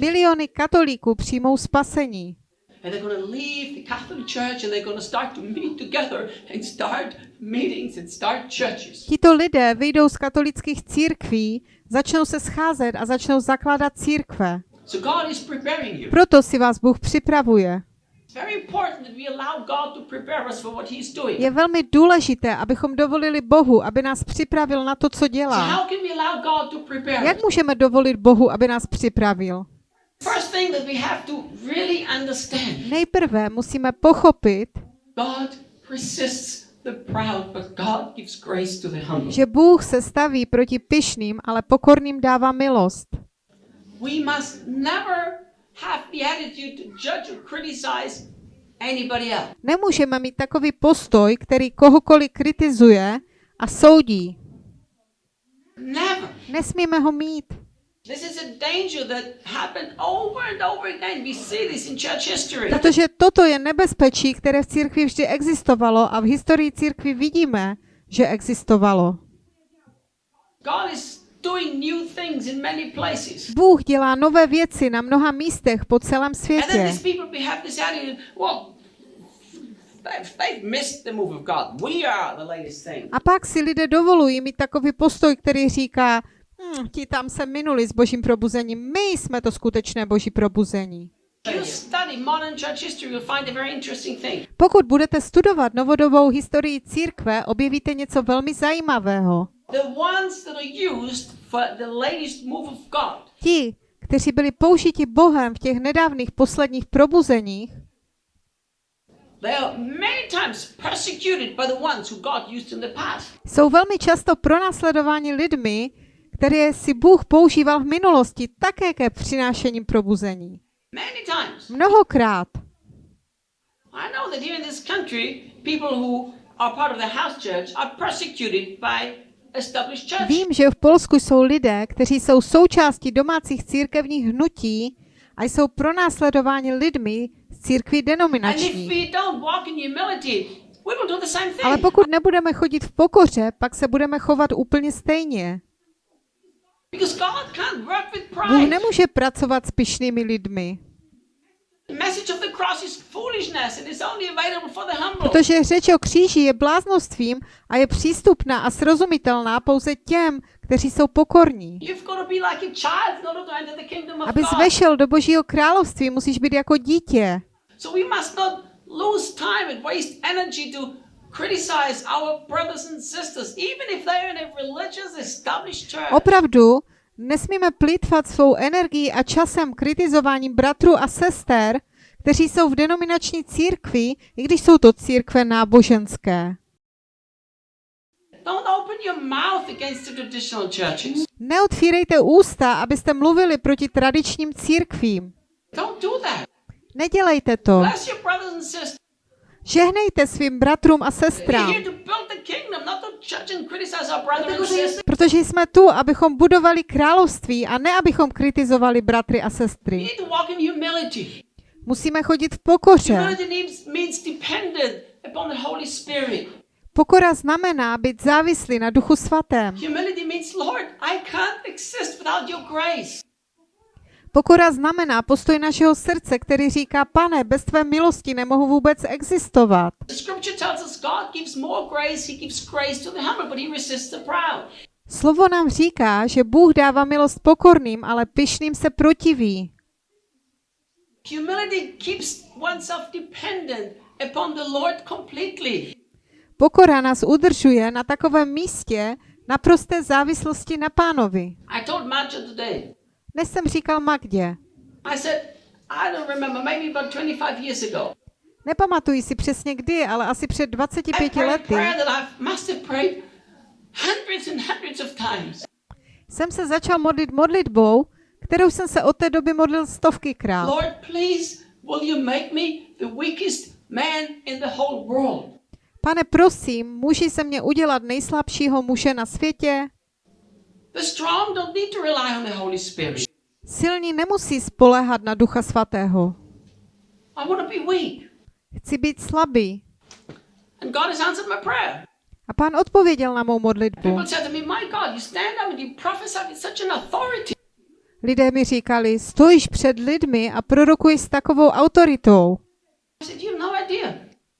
B: Miliony katolíků přijmou spasení.
C: And they're going to leave the Catholic Church and they're going to start to meet together and start meetings and start churches.
B: Tito lidé vyjdou z katolických církví, začnou se scházet a začnou zakládat církve.
C: So God is preparing you.
B: Proto si vás Bůh připravuje. Je velmi důležité, abychom dovolili Bohu, aby nás připravil na to, co dělá.
C: how can we allow God to prepare
B: Jak můžeme dovolit Bohu, aby nás připravil?
C: First thing that we have to really understand,
B: Nejprve musíme pochopit, že Bůh se staví proti pyšným, ale pokorným dává milost.
C: We must never have the attitude to judge or criticize anybody else.
B: Nemůžeme mít takový postoj, který kohokoliv kritizuje a soudí.
C: Never.
B: Nesmíme ho mít.
C: This is a danger that happened over and over again. We see this in church history.
B: Protože toto je nebezpečí, které v církvi vždy existovalo a v historii církvi vidíme, že existovalo.
C: God is doing new things in many places.
B: Bůh dělá nové věci na mnoha místech po celém světě.
C: these people we have this attitude, well, they've, they've missed the move of God. We are the latest thing.
B: A pak si lidé dovolují mít takový postoj, který říká, hm, ti tam se minuli s božím probuzením, my jsme to skutečné boží probuzení. Pokud budete studovat novodobou historii církve, objevíte něco velmi zajímavého. Ti, kteří byli použiti Bohem v těch nedávných posledních probuzeních, jsou velmi často pronásledováni lidmi, které si Bůh používal v minulosti také ke přinášením probuzení. Mnohokrát.
C: I know that here in this country, people who are part of the house church are persecuted by established church.
B: Vím, že v Polsku jsou lidé, kteří jsou součástí domácích církevních hnutí a jsou pronásledováni lidmi z církví denominační. Ale pokud nebudeme chodit v pokoře, pak se budeme chovat úplně stejně.
C: Because God can't work with
B: Bůh nemůže pracovat s pyšnými lidmi,
C: The message of the cross is foolishness and is only available for the humble.
B: protože řeč o kříži je bláznostvím a je přístupná a srozumitelná pouze těm, kteří jsou pokorní.
C: You've got to be like a child in order to enter the kingdom of
B: Abys
C: God.
B: vešel do Božího království, musíš být jako dítě.
C: So we must not lose time and waste energy to criticize our brothers and sisters, even if they're in a religious established church.
B: Opravdu nesmíme plýtvat svou energií a časem kritizováním bratrů a sester, kteří jsou v denominační církvi, i když jsou to církve náboženské.
C: Don't open your mouth against the traditional churches.
B: Neotvírejte ústa, abyste mluvili proti tradičním církvím.
C: Don't do that.
B: Nedělejte to. Žehnejte svým bratrům a sestrám, protože jsme tu, abychom budovali království a ne abychom kritizovali bratry a sestry. Musíme chodit v pokoře. Pokora znamená být závislý na Duchu Svatém. Pokora znamená postoj našeho srdce, který říká, pane, bez tvé milosti nemohu vůbec existovat. Slovo nám říká, že Bůh dává milost pokorným, ale pyšným se protiví.
C: Humility keeps oneself dependent upon the Lord completely.
B: Pokora nás udržuje na takovém místě naprosté závislosti na pánovi.
C: I told Marcia today,
B: Dnes jsem říkal Magdě.
C: I said, I don't remember, maybe about 25 years ago.
B: Nepamatuji si přesně kdy, ale asi před
C: I
B: 25
C: prayed a
B: lety jsem se začal modlit modlitbou, kterou jsem se od té doby modlil stovky krát.
C: Lord, please, will you make me the weakest man in the whole world?
B: Pane, prosím, můži se mě udělat nejslabšího muže na světě? Silní nemusí spoléhat na Ducha Svatého. Chci být slabý.
C: And God has answered my prayer.
B: A pán odpověděl na mou modlitbu. Lidé mi říkali, stojíš před lidmi a prorokuješ s takovou autoritou.
C: No.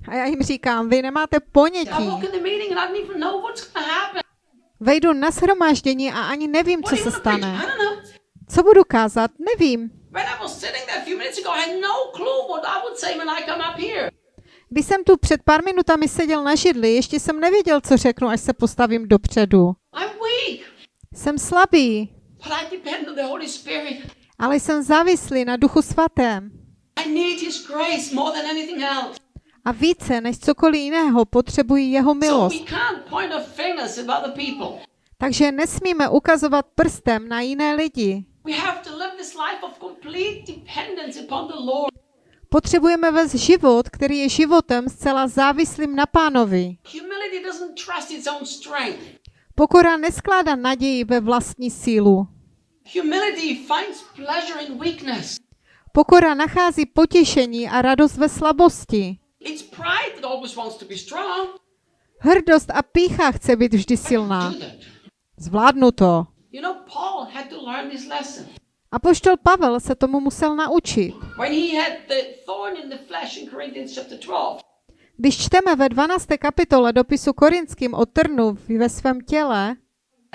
B: A já jim říkám, vy nemáte ponětí. Vejdu na shromáždění a ani nevím, co se stane. Co budu kázat? Nevím.
C: No.
B: Když jsem tu před pár minutami seděl na židli, ještě jsem nevěděl, co řeknu, až se postavím dopředu. Jsem slabý, ale jsem závislý na Duchu Svatém. A více než cokoliv jiného potřebuji jeho milost. Takže nesmíme ukazovat prstem na jiné lidi. Potřebujeme vést život, který je životem zcela závislým na pánovi. Pokora neskládá naději ve vlastní sílu. Pokora nachází potěšení a radost ve slabosti.
C: It's pride that always wants to be strong.
B: Hrdost a pícha chce být vždy silná. Zvládnu to.
C: You know, Paul had to learn this lesson.
B: Apoštol Pavel se tomu musel naučit.
C: When he had the thorn in the flesh in Corinthians chapter 12,
B: Když čteme ve 12. kapitole dopisu korinským o trnu ve svém těle,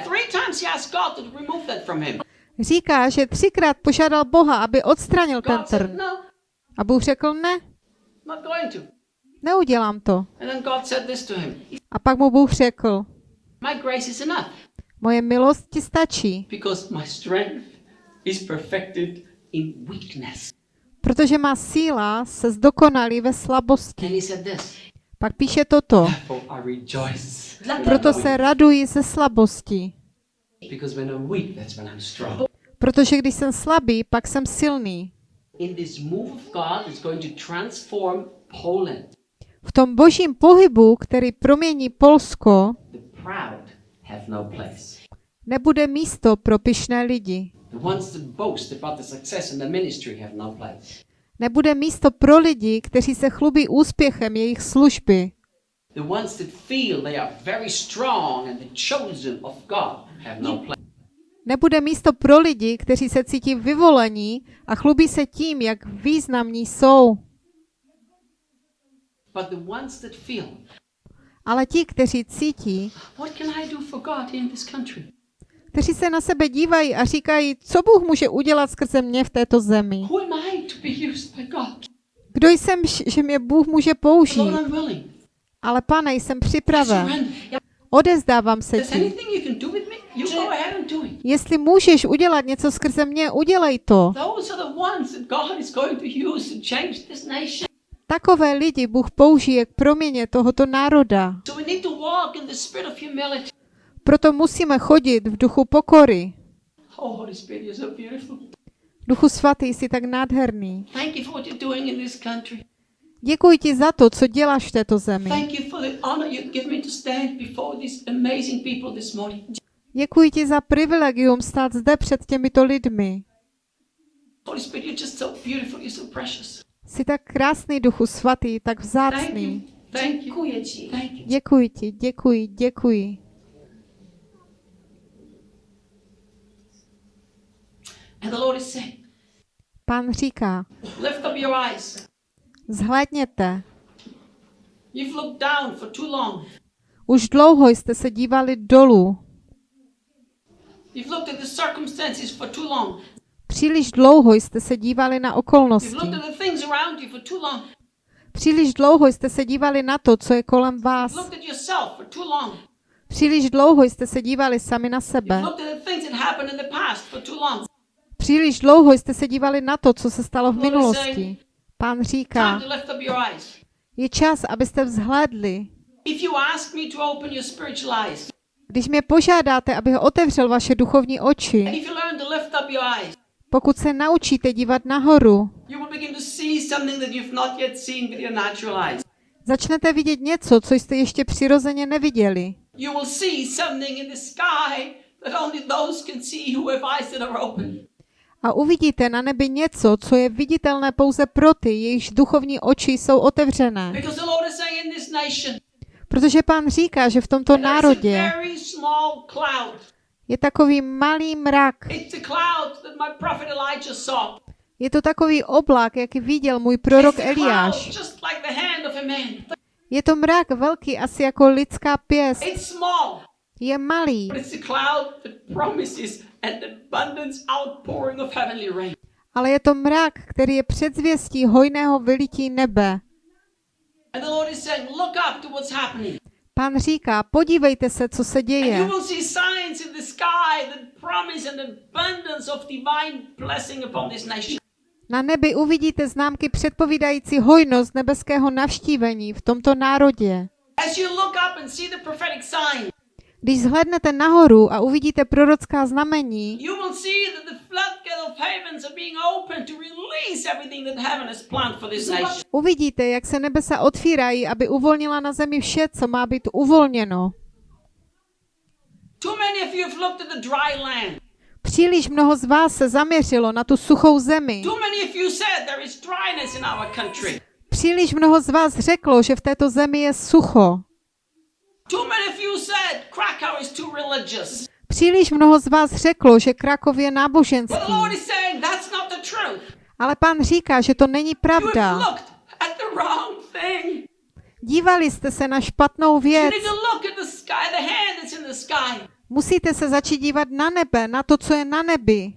C: three times he asked God to remove that from him.
B: říká, že třikrát požádal Boha, aby odstranil ten trn.
C: No,
B: A Bůh řekl, ne. Neudělám to. A pak mu Bůh řekl, moje milost ti stačí, protože má síla se zdokonalí ve slabosti. Pak píše toto, proto se raduji ze slabosti, protože když jsem slabý, pak jsem silný.
C: In this move of God, it's going to transform Poland.
B: V tom božím pohybu, který promění Polsko,
C: no
B: nebude místo pro pyšné lidi.
C: No.
B: Nebude místo pro lidi, kteří se chlubí úspěchem jejich služby.
C: No.
B: Nebude místo pro lidi, kteří se cítí vyvolení a chlubí se tím, jak významní jsou.
C: But the ones that feel,
B: Ale ti, kteří cítí,
C: what can I do for God in this country?
B: kteří se na sebe dívají a říkají, co Bůh může udělat skrze mě v této zemi.
C: Who am I to be used by God?
B: Kdo jsem, že mě Bůh může použít? Ale pane, jsem připraven. Odezdávám se ti. Jestli můžeš udělat něco skrze mě, udělej to. Takové lidi Bůh použije k proměně tohoto národa. Proto musíme chodit v duchu pokory.
C: Oh.
B: Duchu svatý, jsi tak nádherný. Děkuji ti za to, co děláš v této zemi. Děkuji ti za privilegium stát zde před těmito lidmi.
C: Holy Spirit, you're just so beautiful. You're so precious.
B: Jsi tak krásný, Duchu svatý, tak vzácný.
C: Thank you.
B: Děkuji ti, děkuji, děkuji.
C: And the Lord is saying,
B: Pán říká, zhlédněte.
C: You've looked down for too long.
B: Už dlouho jste se dívali dolů. Příliš dlouho jste se dívali na okolnosti. Příliš dlouho jste se dívali na to, co je kolem vás. Příliš dlouho jste se dívali sami na sebe. Příliš dlouho jste se dívali na to, co se stalo v minulosti. Pán říká, je čas, abyste vzhlédli. Když mě požádáte, abych otevřel vaše duchovní oči, pokud se naučíte dívat nahoru, začnete vidět něco, co jste ještě přirozeně neviděli. A uvidíte na nebi něco, co je viditelné pouze pro ty, jejichž duchovní oči jsou otevřené. Protože pán říká, že v tomto národě. Je takový malý mrak. Je to takový oblak, jaký viděl můj prorok Eliáš. Je to mrak velký, asi jako lidská pěst. Je malý, ale je to mrak, který je předzvěstí hojného vylití nebe. Pán říká, podívejte se, co se děje. Na nebi uvidíte známky předpovídající hojnost nebeského navštívení v tomto národě. Když zhlednete nahoru a uvidíte prorocká znamení, uvidíte, jak se nebesa otvírají, aby uvolnila na zemi vše, co má být uvolněno. Příliš mnoho z vás se zaměřilo na tu suchou zemi. Příliš mnoho z vás řeklo, že v této zemi je sucho. Příliš mnoho z vás řeklo, že Krakov je náboženský.
C: Lord is saying that's not the truth.
B: Ale pán říká, že to není pravda. Dívali jste se na špatnou věc. Musíte se začít dívat na nebe, na to, co je na nebi.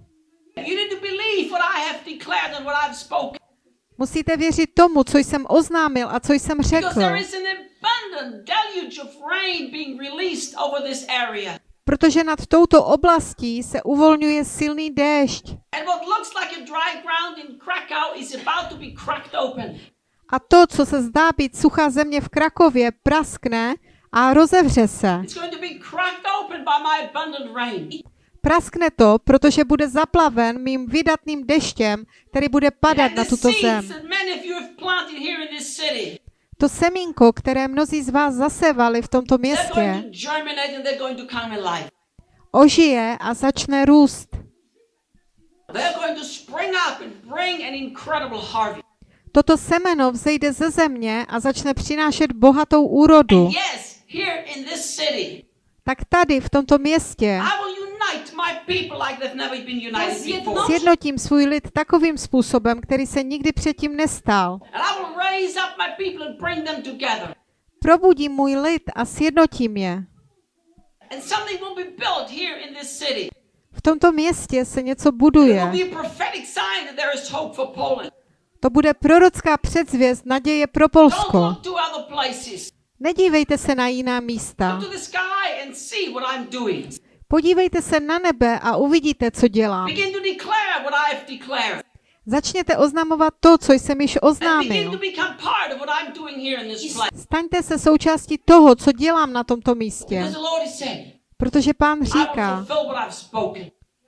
C: You need to believe what I have declared and what I've spoken.
B: Musíte věřit tomu, co jsem oznámil a co jsem řekl.
C: Abundant deluge of rain being released over this area.
B: Protože nad touto oblastí se uvolňuje silný déšť.
C: And what looks like a dry ground in Krakow is about to be cracked open.
B: A to, co se zdá být suchá země v Krakově, praskne a rozevře se.
C: It's going to be cracked open by my abundant rain.
B: Praskne to, protože bude zaplaven mým vydatným deštěm, který bude padat na tuto zem. To semínko, které mnozí z vás zasevali v tomto městě, ožije a začne růst. Toto semeno vzejde ze země a začne přinášet bohatou úrodu. Tak tady, v tomto městě,
C: I will unite my people like they've never been united before.
B: sjednotím svůj lid takovým způsobem, který se nikdy předtím nestal.
C: And I will raise up my people and bring them together.
B: Probudím můj lid a sjednotím je.
C: And something will be built here in this city.
B: V tomto městě se něco buduje. To bude prorocká předzvěst naděje pro Polsko. Nedívejte se na jiná místa. Podívejte se na nebe a uvidíte, co dělám. Začněte oznamovat to, co jsem již oznámil. Staňte se součástí toho, co dělám na tomto místě. Protože pán říká,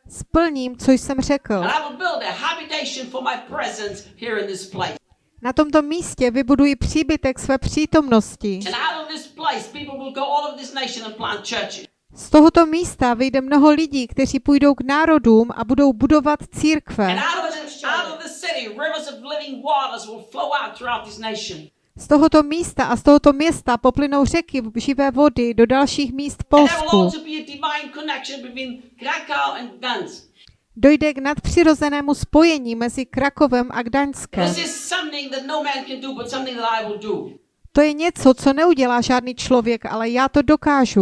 B: splním, co jsem řekl. Na tomto místě vybuduji příbytek své přítomnosti. Z tohoto místa vyjde mnoho lidí, kteří půjdou k národům a budou budovat církve. Z tohoto místa a z tohoto města poplynou řeky živé vody do dalších míst v Polsku. Dojde k nadpřirozenému spojení mezi Krakovem a Gdaňskem.
C: No.
B: To je něco, co neudělá žádný člověk, ale já to dokážu.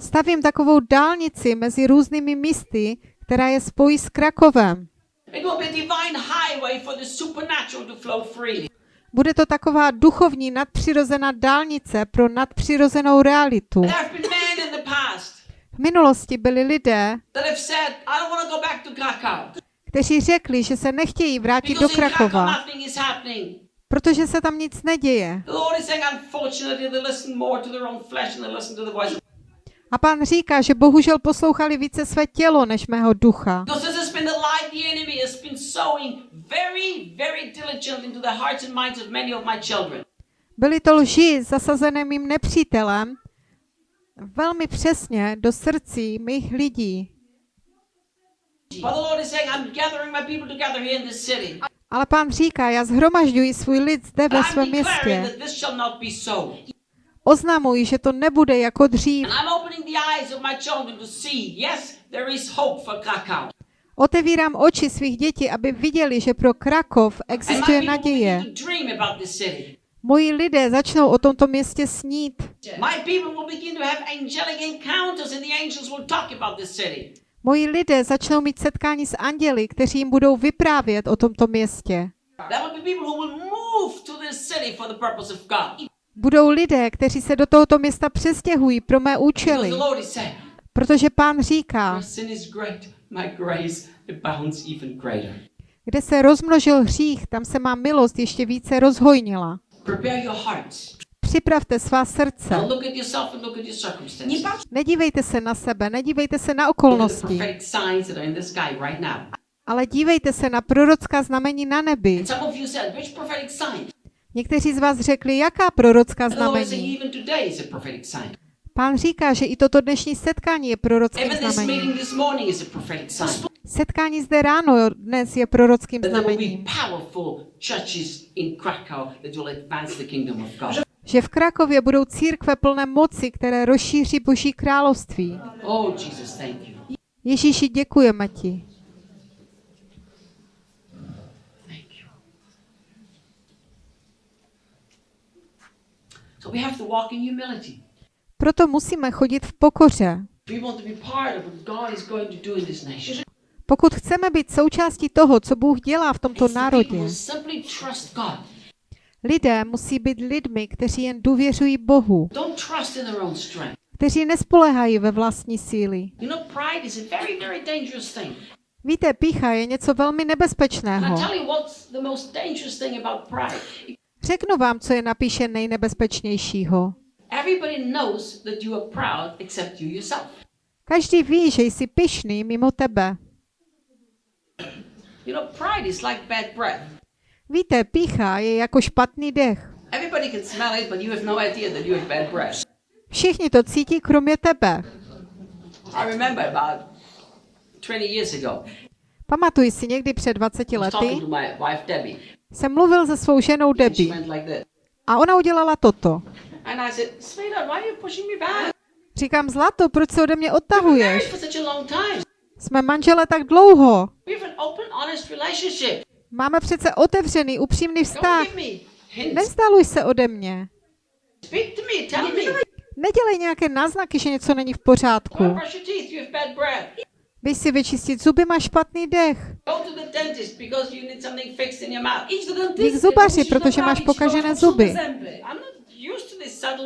B: Stavím takovou dálnici mezi různými místy, která je spojí s Krakovem. Bude to taková duchovní nadpřirozená dálnice pro nadpřirozenou realitu.
C: There have been men in the past
B: V minulosti byli lidé, kteří řekli, že se nechtějí vrátit do Krakova, protože se tam nic neděje. A pán říká, že bohužel poslouchali více své tělo než mého ducha. Byly to lži zasazené mým nepřítelem velmi přesně do srdcí mých lidí. Ale pán říká, já zhromažďuji svůj lid zde ve svém městě. Oznamuji, že to nebude jako dřív. Otevírám oči svých dětí, aby viděli, že pro Krakov existuje naděje. Moji lidé začnou o tomto městě snít. Moji lidé začnou mít setkání s anděli, kteří jim budou vyprávět o tomto městě. Budou lidé, kteří se do tohoto města přestěhují pro mé účely, protože pán říká, kde se rozmnožil hřích, tam se má milost ještě více rozhojnila.
C: Prepare your hearts.
B: Připravte svá srdce.
C: Now look at yourself and look at your circumstances.
B: Nedívejte se na sebe, nedívejte se na okolnosti, ale dívejte se na prorocká znamení na nebi. Někteří z vás řekli, jaká prorocká znamení. Pán říká, že i toto dnešní setkání je prorockým
C: Even
B: Setkání zde ráno dnes je prorockým znamením. Že v Krakově budou církve plné moci, které rozšíří Boží království.
C: Oh.
B: Ježíši, děkujeme ti.
C: Thank you. So we have to walk in humility.
B: Proto musíme chodit v pokoře. Pokud chceme být součástí toho, co Bůh dělá v tomto národě, lidé musí být lidmi, kteří jen důvěřují Bohu, kteří nespolehají ve vlastní síly. Víte, pícha je něco velmi nebezpečného. Řeknu vám, co je napíše nejnebezpečnějšího. Každý ví, že jsi pyšný mimo tebe.
C: You know, pride is like bad breath.
B: Víte, pícha je jako špatný dech.
C: Everybody can smell it, but you have no idea that you have bad breath.
B: Všichni to cítí, kromě tebe.
C: I remember about 20 years ago,
B: Pamatuji si někdy před 20
C: I was
B: lety, jsem mluvil se svou ženou Debbie a ona udělala toto.
C: And I said, Sweetheart, why are you pushing me back?
B: Říkám, Zlato, proč se ode mě odtahuješ? Jsme manžele tak dlouho. Máme přece otevřený, upřímný vztah. Nevzdaluj se ode mě. Nedělej nějaké náznaky, že něco není v pořádku. Běž si vyčistit zuby, máš špatný dech.
C: The
B: Jdi k zubaři, protože máš pokažené zuby.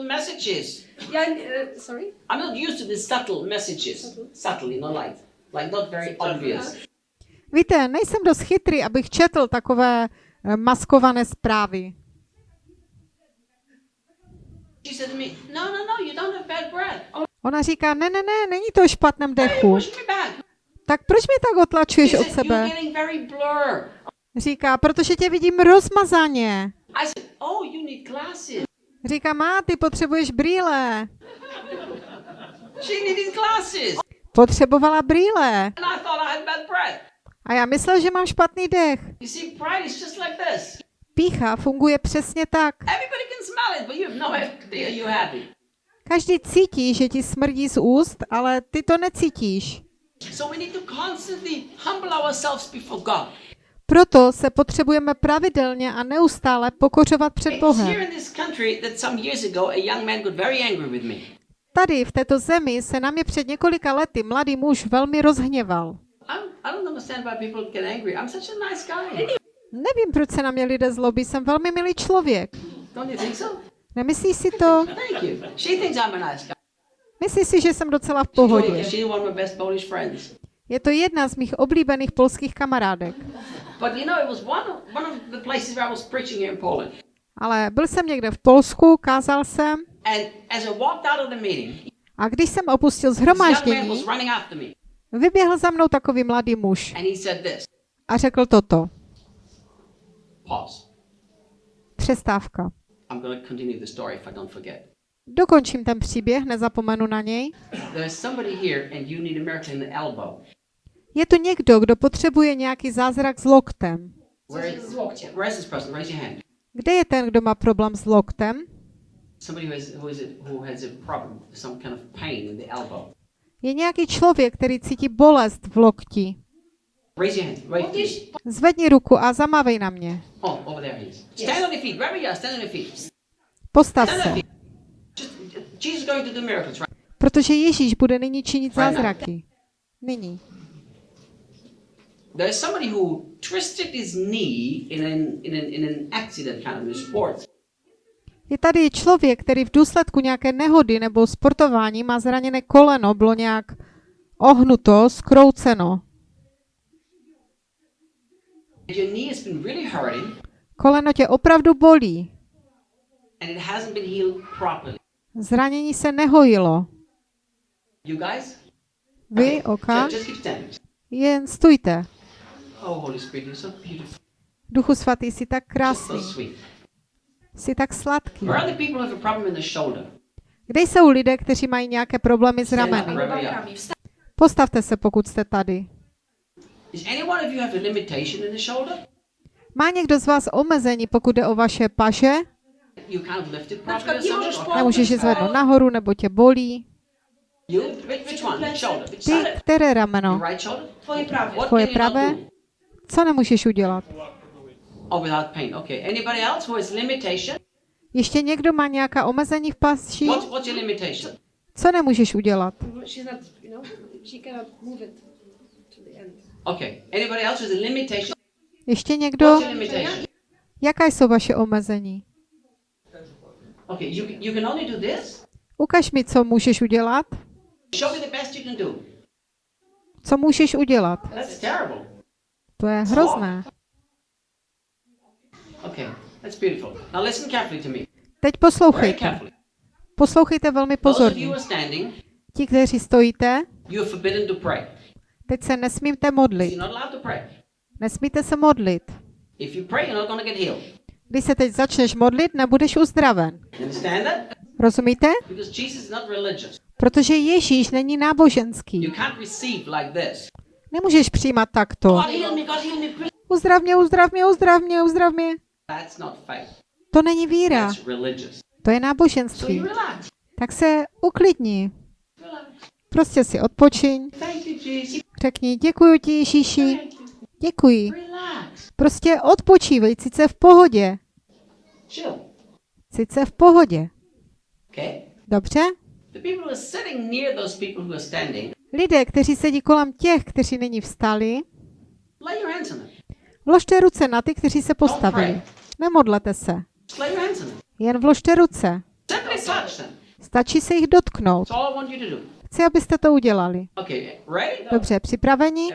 C: not.
D: Ja, e, sorry?
C: I'm not used to these subtle messages. Subtle, you know, like, like not very obvious.
B: Víte, nejsem dost chytrý, abych četl takové eh, maskované zprávy.
C: No, no, no, you don't have bad breath. Oh,
B: Ona říká, ne, ne, ne, není to o špatném dechu. Tak proč mě tak otlačuješ od sebe? Říká, protože tě vidím rozmazaně.
C: Oh.
B: Říká, má, ty potřebuješ brýle. Potřebovala brýle. A já myslel, že mám špatný dech. Pícha funguje přesně tak.
C: No.
B: Každý cítí, že ti smrdí z úst, ale ty to necítíš. Proto se potřebujeme pravidelně a neustále pokořovat před Bohem. Tady, v této zemi, se na mě před několika lety mladý muž velmi rozhněval. Nevím, proč se na mě lidé zlobí, jsem velmi milý člověk. Nemyslíš si to? Myslíš si, že jsem docela v pohodě. Je to jedna z mých oblíbených polských kamarádek. Ale byl jsem někde v Polsku, kázal jsem A když jsem opustil zhromáždění, vyběhl za mnou takový mladý muž a řekl toto. Přestávka. Dokončím ten příběh, nezapomenu na něj. Je tu někdo, kdo potřebuje nějaký zázrak s loktem. Kde je ten, kdo má problém s loktem?
C: Somebody who has, who, is who has a problem, some kind of pain in the elbow.
B: Je nějaký člověk, který cítí bolest v lokti.
C: Raise your hand. Right.
B: Zvedni ruku a zamávej na mě.
C: Oh, over there he is. Stand on your feet. Wherever you are, stand on your feet.
B: Postav se,
C: your feet. Just, Jesus is going to do miracles, right?
B: protože Ježíš bude nyní činit zázraky. Nyní.
C: There is somebody who twisted his knee in an, in an, in an accident kind of in sports.
B: Je tady člověk, který v důsledku nějaké nehody nebo sportování má zraněné koleno, bylo nějak ohnuto, skrouceno. Koleno tě opravdu bolí. Zranění se nehojilo. Vy, oka, jen stůjte.
C: Oh.
B: Duchu svatý, jsi tak krásný. Jsi tak sladký. Kde jsou lidé, kteří mají nějaké problémy s rameny? Postavte se, pokud jste tady. Má někdo z vás omezení, pokud jde o vaše paže? Nemůžeš je zvednout nahoru, nebo tě bolí? Ty, které rameno? Tvoje pravé? Co nemůžeš udělat?
C: Without pain. Okay. Anybody else who has limitation?
B: Ještě někdo má nějaká omezení v paši?
C: What's, what's your limitation?
B: Co nemůžeš udělat?
D: She's not, you know, she cannot move it to the end.
C: Okay. Anybody else who has a limitation?
B: Ještě někdo?
C: What's your limitation?
B: Jaká jsou vaše omezení?
C: Okay. You, you can only do this?
B: Ukaž mi, co můžeš udělat.
C: Show me the best you can do.
B: Co můžeš udělat?
C: That's terrible.
B: To je hrozné.
C: Okay. That's beautiful. Now listen carefully to me.
B: Teď poslouchejte. Poslouchejte velmi pozorně.
C: who are standing,
B: Ti, kteří stojíte,
C: you are forbidden to pray.
B: teď se nesmíte modlit.
C: You're not allowed to pray.
B: Nesmíte se modlit.
C: If you pray, you're not going to get healed.
B: Když se teď začneš modlit, nebudeš uzdraven. Rozumíte? Protože Ježíš není náboženský. Nemůžeš přijímat takto. Uzdrav mě, uzdrav mě, uzdrav mě, uzdrav mě. To není víra, to je náboženství. Tak se uklidni. Prostě si odpočiň. Řekni, děkuji ti Ježíši. Děkuji. Prostě odpočívej, sice v pohodě. Sice v pohodě. Dobře? Lidé, kteří sedí kolem těch, kteří nyní vstali, vložte ruce na ty, kteří se postavili. Nemodlete se. Jen vložte ruce. Stačí se jich dotknout. Chci, abyste to udělali. Dobře, připraveni?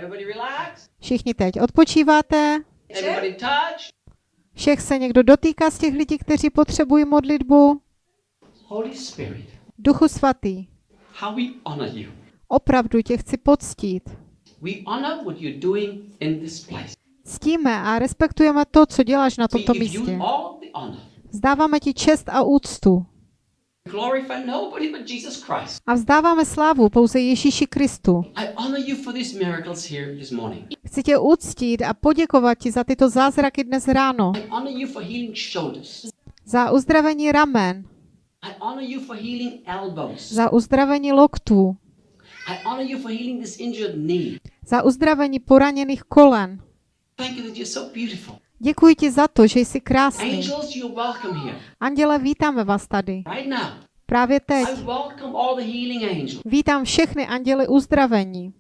B: Všichni teď odpočíváte? Všech se někdo dotýká z těch lidí, kteří potřebují modlitbu? Duchu svatý, opravdu tě chci poctít. Ctíme a respektujeme to, co děláš na tomto místě. Vzdáváme ti čest a úctu. A vzdáváme slávu pouze Ježíši Kristu. Chci tě uctít a poděkovat ti za tyto zázraky dnes ráno. Za uzdravení ramen, za uzdravení loktů, za uzdravení poraněných kolen. Děkuji ti za to, že jsi krásný. Anděle, vítáme vás tady. Právě teď. Vítám všechny anděly uzdravení.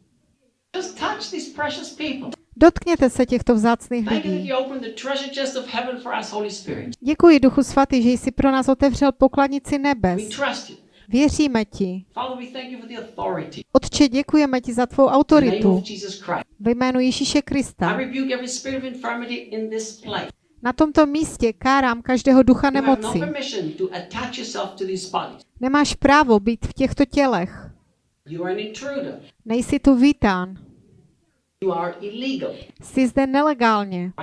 B: Dotkněte se těchto vzácných lidí. Děkuji, Duchu Svatý, že jsi pro nás otevřel pokladnici nebes. Věříme ti. Otče, děkujeme ti za tvou autoritu ve jménu Ježíše Krista. Na tomto místě kárám každého ducha
C: no
B: nemoci. Nemáš právo být v těchto tělech. Nejsi tu vítán. Jsi zde nelegálně.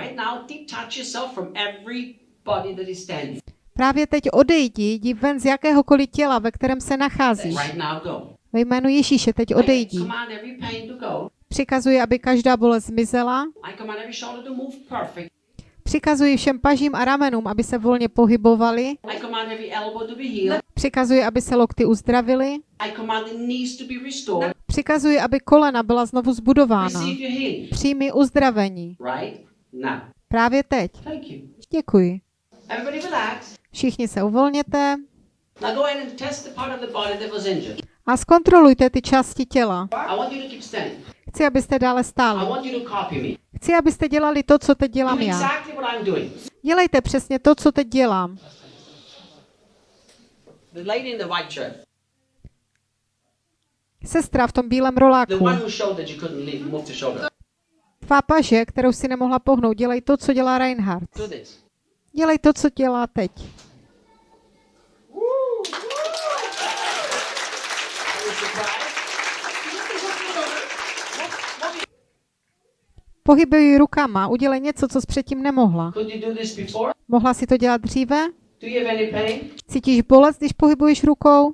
B: Právě teď odejdi, jdi ven z jakéhokoliv těla, ve kterém se nacházíš. Ve jménu Ježíše teď odejdi. Přikazuji, aby každá bolest zmizela. Přikazuji všem pažím a ramenům, aby se volně pohybovali. Přikazuji, aby se lokty uzdravily. Přikazuji, aby kolena byla znovu zbudována. Přijmi uzdravení. Právě teď. Děkuji.
C: Everybody relax.
B: Všichni se uvolněte a zkontrolujte ty části těla. Chci, abyste dále stáli. Chci, abyste dělali to, co teď dělám já. Dělejte přesně to, co teď dělám. Sestra v tom bílém roláku. Tvá paže, kterou si nemohla pohnout, dělej to, co dělá Reinhardt. Dělej to, co dělá teď. Pohybuj rukama, udělej něco, co jsi předtím nemohla. Mohla si to dělat dříve? Cítíš bolest, když pohybuješ rukou?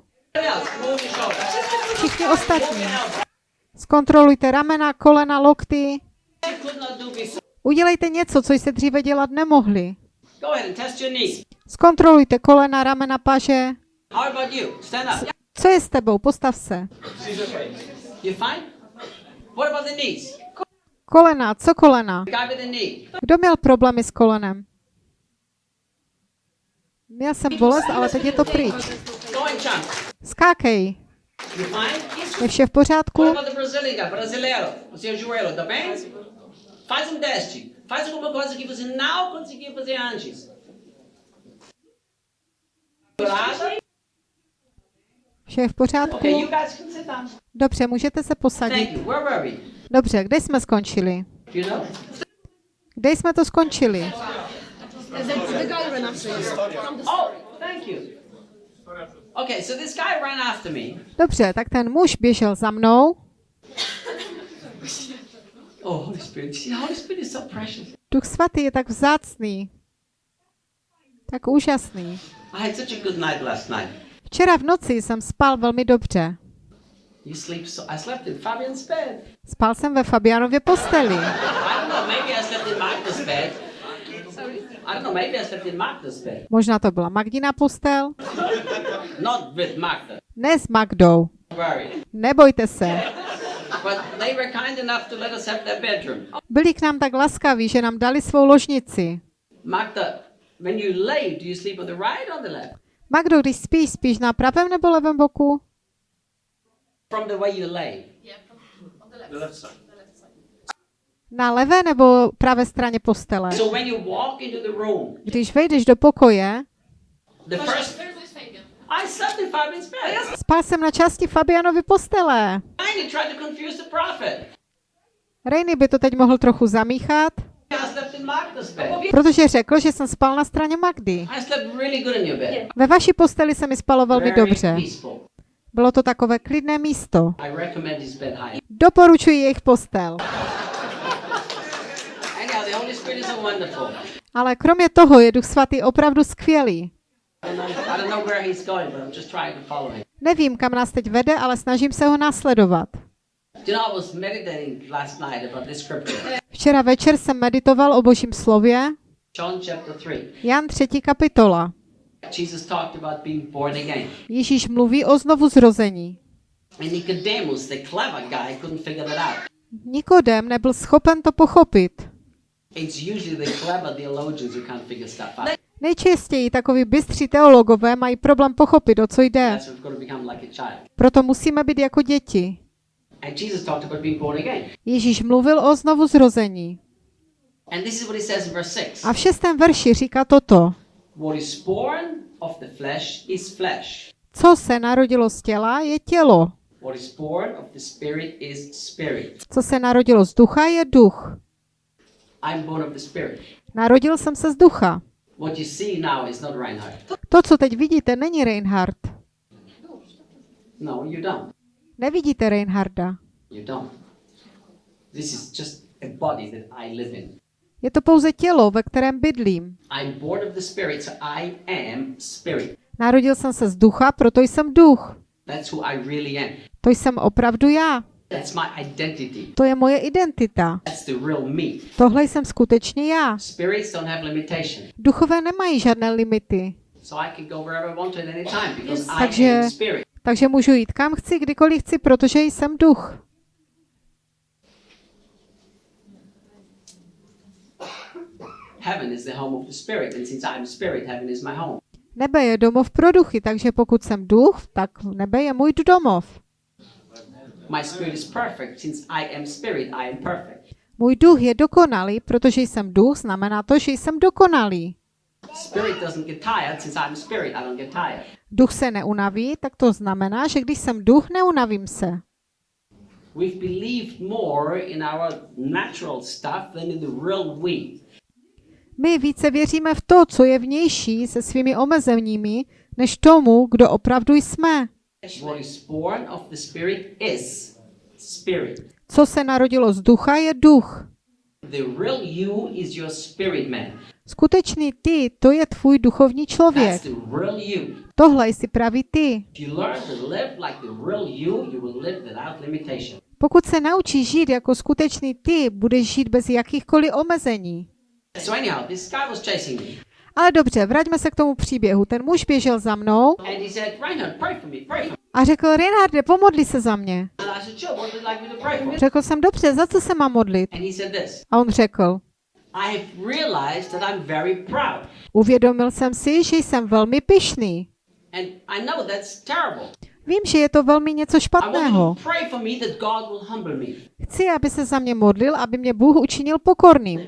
B: Všichni ostatní. Zkontrolujte ramena, kolena, lokty. Udělejte něco, co jste dříve dělat nemohli.
C: Go ahead and test your knees.
B: Zkontrolujte kolena, ramena, paže.
C: How about you? Stand up.
B: Co je s tebou? Postav se.
C: You fine? What about the knees?
B: Kolena, co kolena? Kdo měl problémy s kolenem? Měl jsem bolest, ale teď je to pryč. Skákej. Je vše v pořádku?
C: Faz um teste. Faz alguma coisa que você não conseguiu fazer antes.
B: Vše je v pořádku? Dobře, můžete se posadit. Dobře, kde jsme skončili? Kde jsme to skončili?
C: Oh.
B: Dobře, tak ten muž běžel za mnou. Duch svatý je tak vzácný. Tak úžasný.
C: I had such a good night last night.
B: Včera v noci jsem spal velmi dobře.
C: You sleep so I slept in Fabian's bed.
B: Spal jsem ve Fabianově posteli.
C: I don't know, maybe I slept in Magda's bed. I don't know, maybe I slept in Magda's bed.
B: Možná to byla Magdina postel.
C: Not with Magda.
B: Ne s Magdou.
C: Don't worry.
B: Nebojte se.
C: But they were kind enough to let us have their bedroom.
B: Byli k nám tak laskaví, že nám dali svou ložnici.
C: Magda, when you lay, do you sleep on the right or the left?
B: Magdo, když spíš, spíš na pravém nebo levém boku?
C: From the way you lay.
B: Na levé nebo pravé straně postele?
C: So when you walk into the room,
B: Když vejdeš do pokoje, spal jsem na části Fabianovy postele. Rejny by to teď mohl trochu zamíchat, protože řekl, že jsem spal na straně Magdy. Ve vaší posteli se mi spalo velmi dobře. Bylo to takové klidné místo. Doporučuji jejich postel. Ale kromě toho je Duch Svatý opravdu skvělý.
C: I don't know, I don't know where he's going, but I'm just trying to follow him.
B: Nevím, kam nás teď vede, ale snažím se ho následovat.
C: Do you know, I was meditating last night about this scripture,
B: Včera večer jsem meditoval o Božím slově,
C: John chapter 3.
B: Jan 3. kapitola. Ježíš mluví o znovu zrození. Nikodem nebyl schopen to pochopit. Nejčastěji takoví bystří teologové mají problém pochopit, o co jde. Proto musíme být jako děti. Ježíš mluvil o znovu zrození.
C: And this is what he says in verse 6.
B: A v šestém verši říká toto. Co se narodilo z těla, je tělo. Co se narodilo z ducha, je duch. Narodil jsem se z ducha.
C: What you see now is not Reinhard.
B: To, co teď vidíte, není Reinhard.
C: No, you don't.
B: Nevidíte Reinharda.
C: You don't. This is just a body that I live in.
B: Je to pouze tělo, ve kterém bydlím.
C: I'm born of the spirit, so I am spirit.
B: Narodil jsem se z ducha, proto jsem duch.
C: That's who I really am.
B: To jsem opravdu já.
C: That's my identity.
B: To je moje identita.
C: That's the real me.
B: Tohle jsem skutečně já.
C: Spirits don't have limitation.
B: Duchové nemají žádné limity,
C: So I can go wherever I want at any time because I
B: Takže-
C: am spirit.
B: takže můžu jít kam chci, kdykoliv chci, protože jsem duch.
C: Heaven is the home of the spirit, and since I am spirit, heaven is my home.
B: Nebe je domov pro duchy, takže pokud jsem duch, tak nebe je můj domov.
C: My spirit is perfect. Since I am spirit, I am perfect.
B: Můj duch je dokonalý, protože jsem duch, znamená to, že jsem dokonalý.
C: Spirit doesn't get tired. Since I'm spirit, I don't get tired.
B: Duch se neunaví, tak to znamená, že když jsem duch, neunavím se.
C: We've believed more in our natural stuff than in the real we.
B: My více věříme v to, co je vnější se svými omezeními, než tomu, kdo opravdu jsme.
C: What is born of the spirit is spirit.
B: Co se narodilo z ducha, je duch.
C: The real you is your spirit man.
B: Skutečný ty, to je tvůj duchovní člověk. Tohle jsi pravý ty.
C: If you learn to live like the real you, you will live without limitation.
B: Pokud se naučíš žít jako skutečný ty, budeš žít bez jakýchkoliv omezení. Ale dobře, vraťme se k tomu příběhu. Ten muž běžel za mnou
C: "Reinhard, pray for me, pray for me."
B: a řekl, Reinharde, pomodli se za mě. Řekl jsem, dobře, za co se mám modlit? A on řekl,
C: "I have realized that I'm very proud,
B: uvědomil jsem si, že jsem velmi pyšný. Vím, že je to velmi něco špatného.
C: you to pray for me that God will humble me."
B: Chci, aby se za mě modlil, aby mě Bůh učinil pokorným.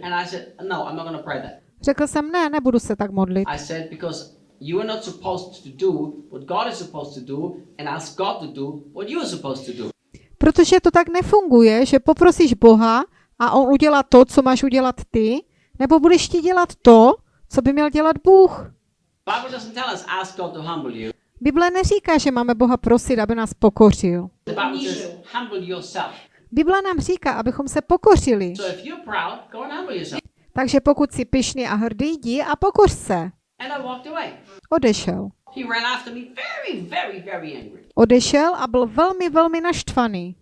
B: Řekl jsem, ne, nebudu se tak modlit.
C: I said, "Because you are not supposed to do what God is supposed to do, and ask God to do what you are supposed to do."
B: Protože to tak nefunguje, že poprosíš Boha a on udělá to, co máš udělat ty, nebo budeš ti dělat to, co by měl dělat Bůh.
C: Bible doesn't tell us ask God to humble you.
B: Bible neříká, že máme Boha prosit, aby nás pokořil.
C: Bible
B: nám říká, abychom se pokořili. Takže pokud jsi pyšný a hrdý, jdi a pokoř se. Odešel. Odešel a byl velmi, velmi naštvaný.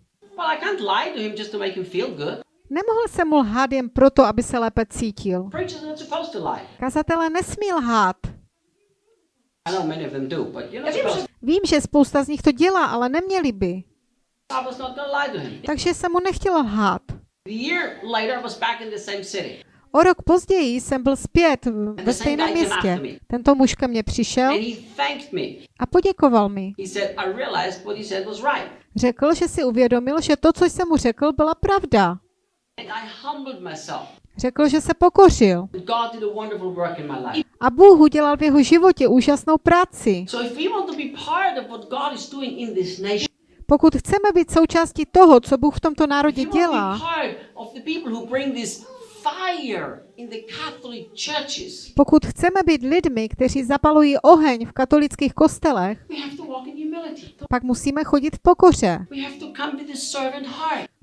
B: Nemohl se mu lhát jen proto, aby se lépe cítil. Kazatele nesmí lhát. Vím, že spousta z nich to dělá, ale neměli by. Takže jsem mu nechtěl lhát. O rok později jsem byl zpět ve stejném městě. Tento muž ke mně přišel a poděkoval mi. Řekl, že si uvědomil, že to, co jsem mu řekl, byla pravda. Řekl, že se pokořil.
C: A
B: Bůh udělal v jeho životě úžasnou práci. Pokud chceme být součástí toho, co Bůh v tomto národě dělá, pokud chceme být lidmi, kteří zapalují oheň v katolických kostelech, pak musíme chodit v pokoře.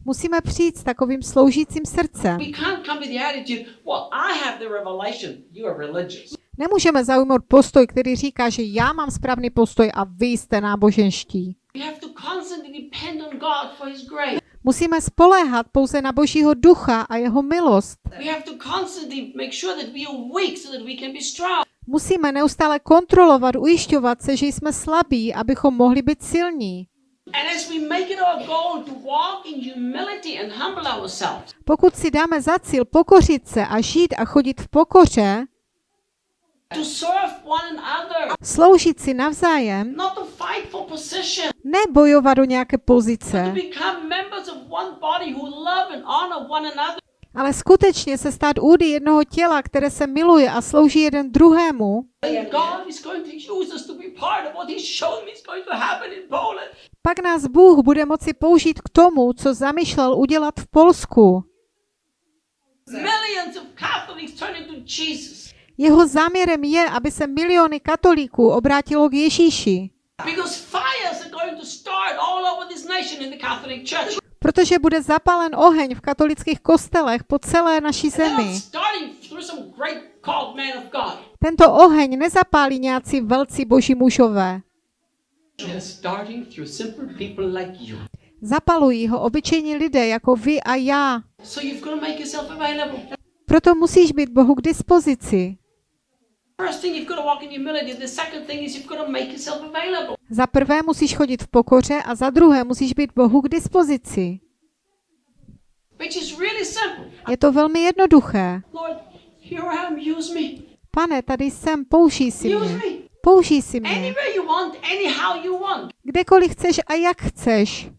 B: Musíme přijít s takovým sloužícím srdcem. Nemůžeme zaujmout postoj, který říká, že já mám správný postoj a vy jste náboženští. Musíme spoléhat pouze na Božího ducha a jeho milost. Musíme neustále kontrolovat, ujišťovat se, že jsme slabí, abychom mohli být silní. Pokud si dáme za cíl pokořit se a žít a chodit v pokoře,
C: to serve one another,
B: sloužit si navzájem,
C: position,
B: nebojovat o nějaké pozice, ale skutečně se stát údy jednoho těla, které se miluje a slouží jeden druhému, pak nás Bůh bude moci použít k tomu, co zamýšlel udělat v Polsku.
C: Millions of Catholics turn into Jesus
B: Jeho záměrem je, aby se miliony katolíků obrátilo k Ježíši, protože bude zapalen oheň v katolických kostelech po celé naší zemi. Tento oheň nezapálí nějací velcí boží mužové. Zapalují ho obyčejní lidé jako vy a já. Proto musíš být Bohu k dispozici. Za prvé musíš chodit v pokoře a za druhé musíš být Bohu k dispozici.
C: Which is really simple.
B: Je to velmi jednoduché. Pane, tady jsem, použij si mě. Použij si mě. Kdekoliv chceš a jak chceš.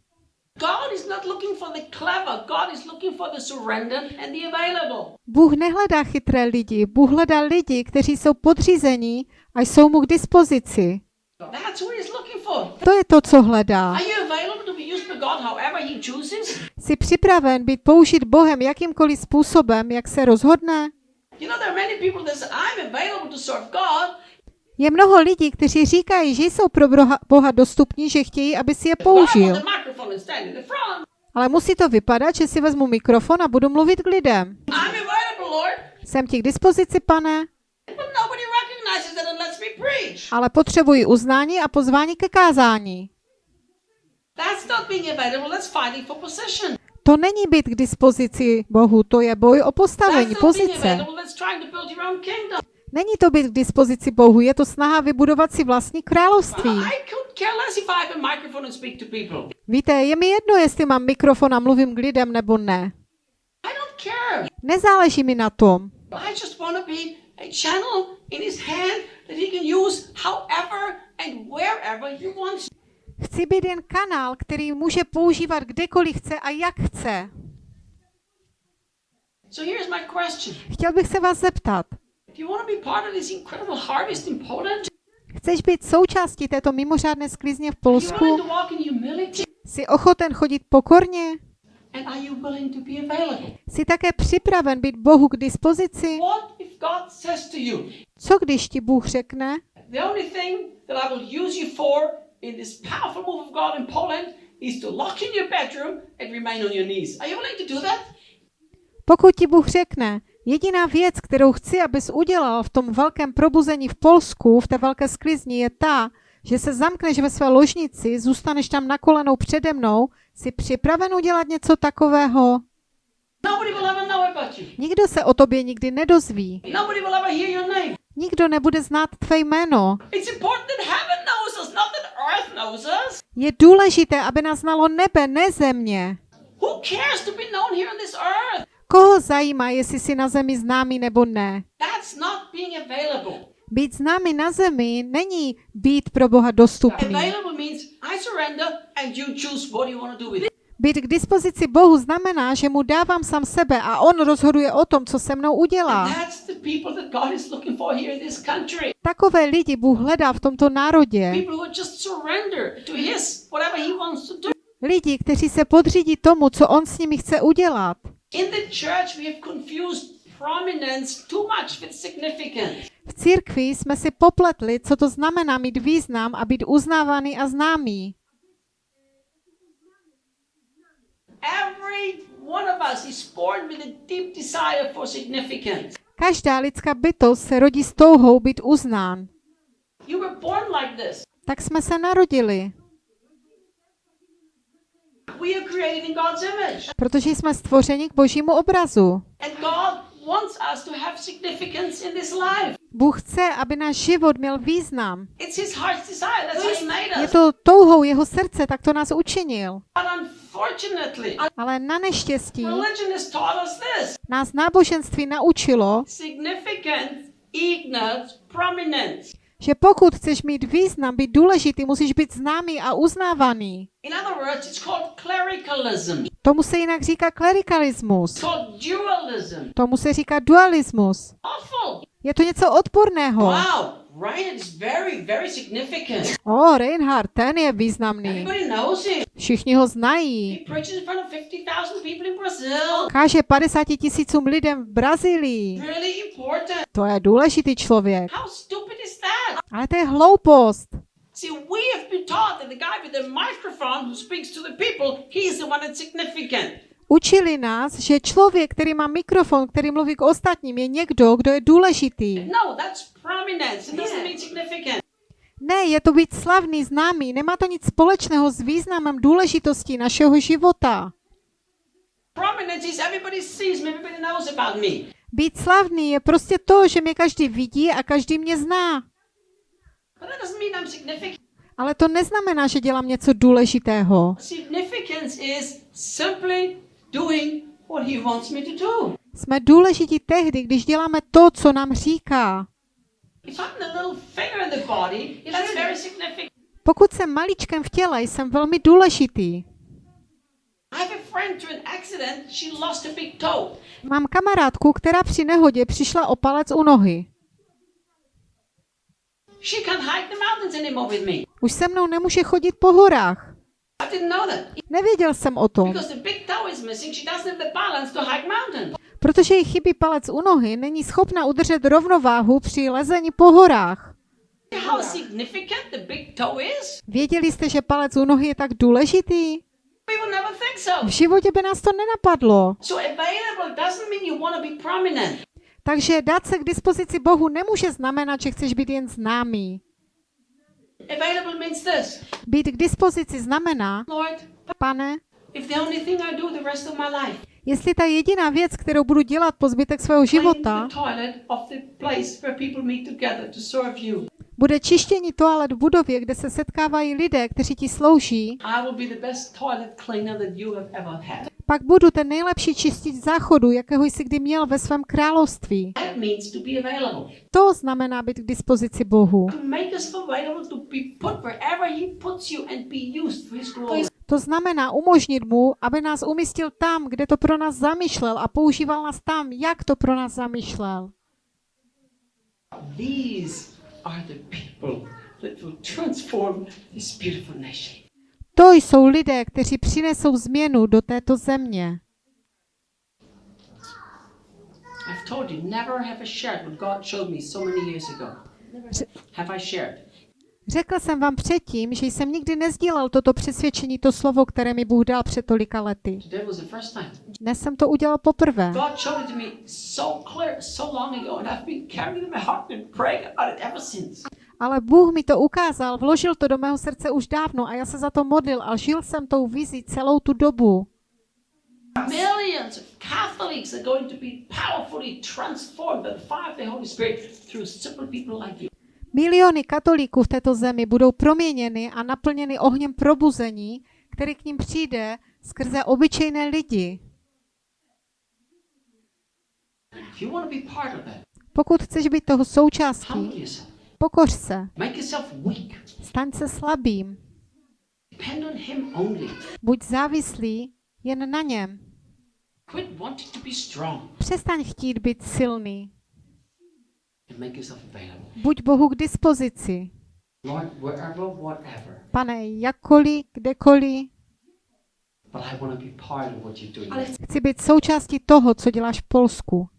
B: Bůh nehledá chytré lidi, Bůh hledá lidi, kteří jsou podřízení a jsou mu k dispozici. To je to, co hledá. Jsi připraven být použit Bohem jakýmkoliv způsobem, jak se rozhodne?
C: You know, there are many people that say, I'm available to serve God,
B: Je mnoho lidí, kteří říkají, že jsou pro Boha- dostupní, že chtějí, aby si je použil. Ale musí to vypadat, že si vezmu mikrofon a budu mluvit k lidem. Jsem ti k dispozici, pane, ale potřebuji uznání a pozvání ke kázání. To není být k dispozici Bohu, to je boj o postavení, pozice. Není to být k dispozici Bohu, je to snaha vybudovat si vlastní království. Víte, je mi jedno, jestli mám mikrofon a mluvím k lidem nebo ne. Nezáleží mi na tom. Chci být jen kanál, který může používat kdekoliv chce a jak chce. Chtěl bych se vás zeptat,
C: Do you want to be part of this incredible harvest in Poland?
B: chceš být součástí této mimořádné sklizně v Polsku? Jsi ochoten chodit pokorně? Jsi také připraven být Bohu k dispozici? Co když ti Bůh řekne,
C: the only thing that I will use you for in this powerful move of God in Poland is to lock in your bedroom and remain on your knees? Are you willing to do that?
B: pokud ti Bůh řekne, jediná věc, kterou chci, abys udělal v tom velkém probuzení v Polsku, v té velké sklizni, je ta, že se zamkneš ve své ložnici, zůstaneš tam na kolenou přede mnou, jsi připraven udělat něco takového? Nikdo se o tobě nikdy nedozví. Nikdo nebude znát tvé jméno. Je důležité, aby nás znalo nebe, ne země. Koho zajímá, jestli jsi na zemi známý nebo ne?
C: That's not being available.
B: Být známý na zemi není být pro Boha dostupný. Být k dispozici Bohu znamená, že mu dávám sám sebe a on rozhoduje o tom, co se mnou udělá. Takové lidi Bůh hledá v tomto národě. Lidi, kteří se podřídí tomu, co on s nimi chce udělat.
C: In the church, we have confused prominence too much with significance.
B: V církvi jsme si popletli, co to znamená mít význam a být uznávaný a známý.
C: Every one of us is born with a deep desire for significance.
B: Každá lidská bytost se rodí s touhou být uznán.
C: You were born like this.
B: Tak jsme se narodili,
C: We are created in God's image.
B: Protože jsme stvořeni k božímu obrazu.
C: And God wants us to have significance in this life.
B: Bůh chce, aby náš život měl význam. Je to touhou jeho srdce, tak to nás učinil. Ale na neštěstí nás náboženství naučilo,
C: Significance equals prominence.
B: Že pokud chceš mít význam, být důležitý, musíš být známý a uznávaný.
C: In other words, it's called clericalism.
B: Tomu se jinak říká klerikalismus. Tomu se říká dualismus. Je to něco odporného.
C: Wow, Ryan is very, very significant.
B: O, Reinhard, ten je významný. Všichni ho znají.
C: He preaches in front of 50,000 people in Brazil.
B: Káže 50 tisícům lidem v Brazílii. To je důležitý člověk.
C: Is?
B: Ale to je hloupost.
C: See, we have been taught that the guy with the microphone who speaks to the people, he's the one that's significant.
B: Učili nás, že člověk, který má mikrofon, který mluví k ostatním, je někdo, kdo je důležitý.
C: No, that's prominence. It doesn't mean significant.
B: Ne, je to být slavný, známý. Nemá to nic společného s významem důležitostí našeho života. Být slavný je prostě to, že mě každý vidí a každý mě zná. Ale to neznamená, že dělám něco důležitého.
C: Significance is simply doing what he wants me to do.
B: Jsme důležití tehdy, když děláme to, co nám říká.
C: If I'm the little finger in the body, that's very significant.
B: Pokud jsem maličkem v těle, jsem velmi důležitý.
C: I have a friend through an accident, she lost a big toe.
B: Mám kamarádku, která při nehodě přišla o palec u nohy.
C: She can't hike the mountains anymore with me.
B: Už se mnou nemůže chodit po horách. Nevěděl jsem o tom. Protože jí chybí palec u nohy, není schopna udržet rovnováhu při lezení po horách. Věděli jste, že palec u nohy je tak důležitý? V životě by nás to nenapadlo. Takže dát se k dispozici Bohu nemůže znamenat, že chceš být jen známý.
C: Available means this.
B: Být k dispozici znamená,
C: Lord,
B: pane,
C: if the only thing I do the rest of my life
B: jestli ta jediná věc, kterou budu dělat po zbytek svého života, bude čištění toalet v budově, kde se setkávají lidé, kteří ti slouží, pak budu ten nejlepší čistič záchodu, jakého jsi kdy měl ve svém království.
C: To
B: znamená být k dispozici Bohu.
C: To
B: znamená umožnit mu, aby nás umístil tam, kde to pro nás zamýšlel a používal nás tam, jak to pro nás zamýšlel. To jsou lidé, kteří přinesou změnu do této země.
C: I've told you, never have I shared what God showed me so many years ago. Have I shared?
B: Řekl jsem vám předtím, že jsem nikdy nezdílel toto přesvědčení, to slovo, které mi Bůh dal před tolika lety. Dnes jsem to udělal poprvé. Ale Bůh mi to ukázal, vložil to do mého srdce už dávno a já se za to modlil a žil jsem tou vizí celou tu dobu.
C: Millions of Catholics are going to be powerfully transformed by the fire of the Holy Spirit through simple people like you.
B: Miliony katolíků v této zemi budou proměněny a naplněny ohněm probuzení, který k ním přijde skrze obyčejné lidi. Pokud chceš být toho součástí, pokoř se, staň se slabým, buď závislý jen na něm. Přestaň chtít být silný,
C: and make yourself available.
B: Buď Bohu k dispozici. Pane, jakkoliv, kdekoliv,
C: doing.
B: chci být součástí toho, co děláš v Polsku.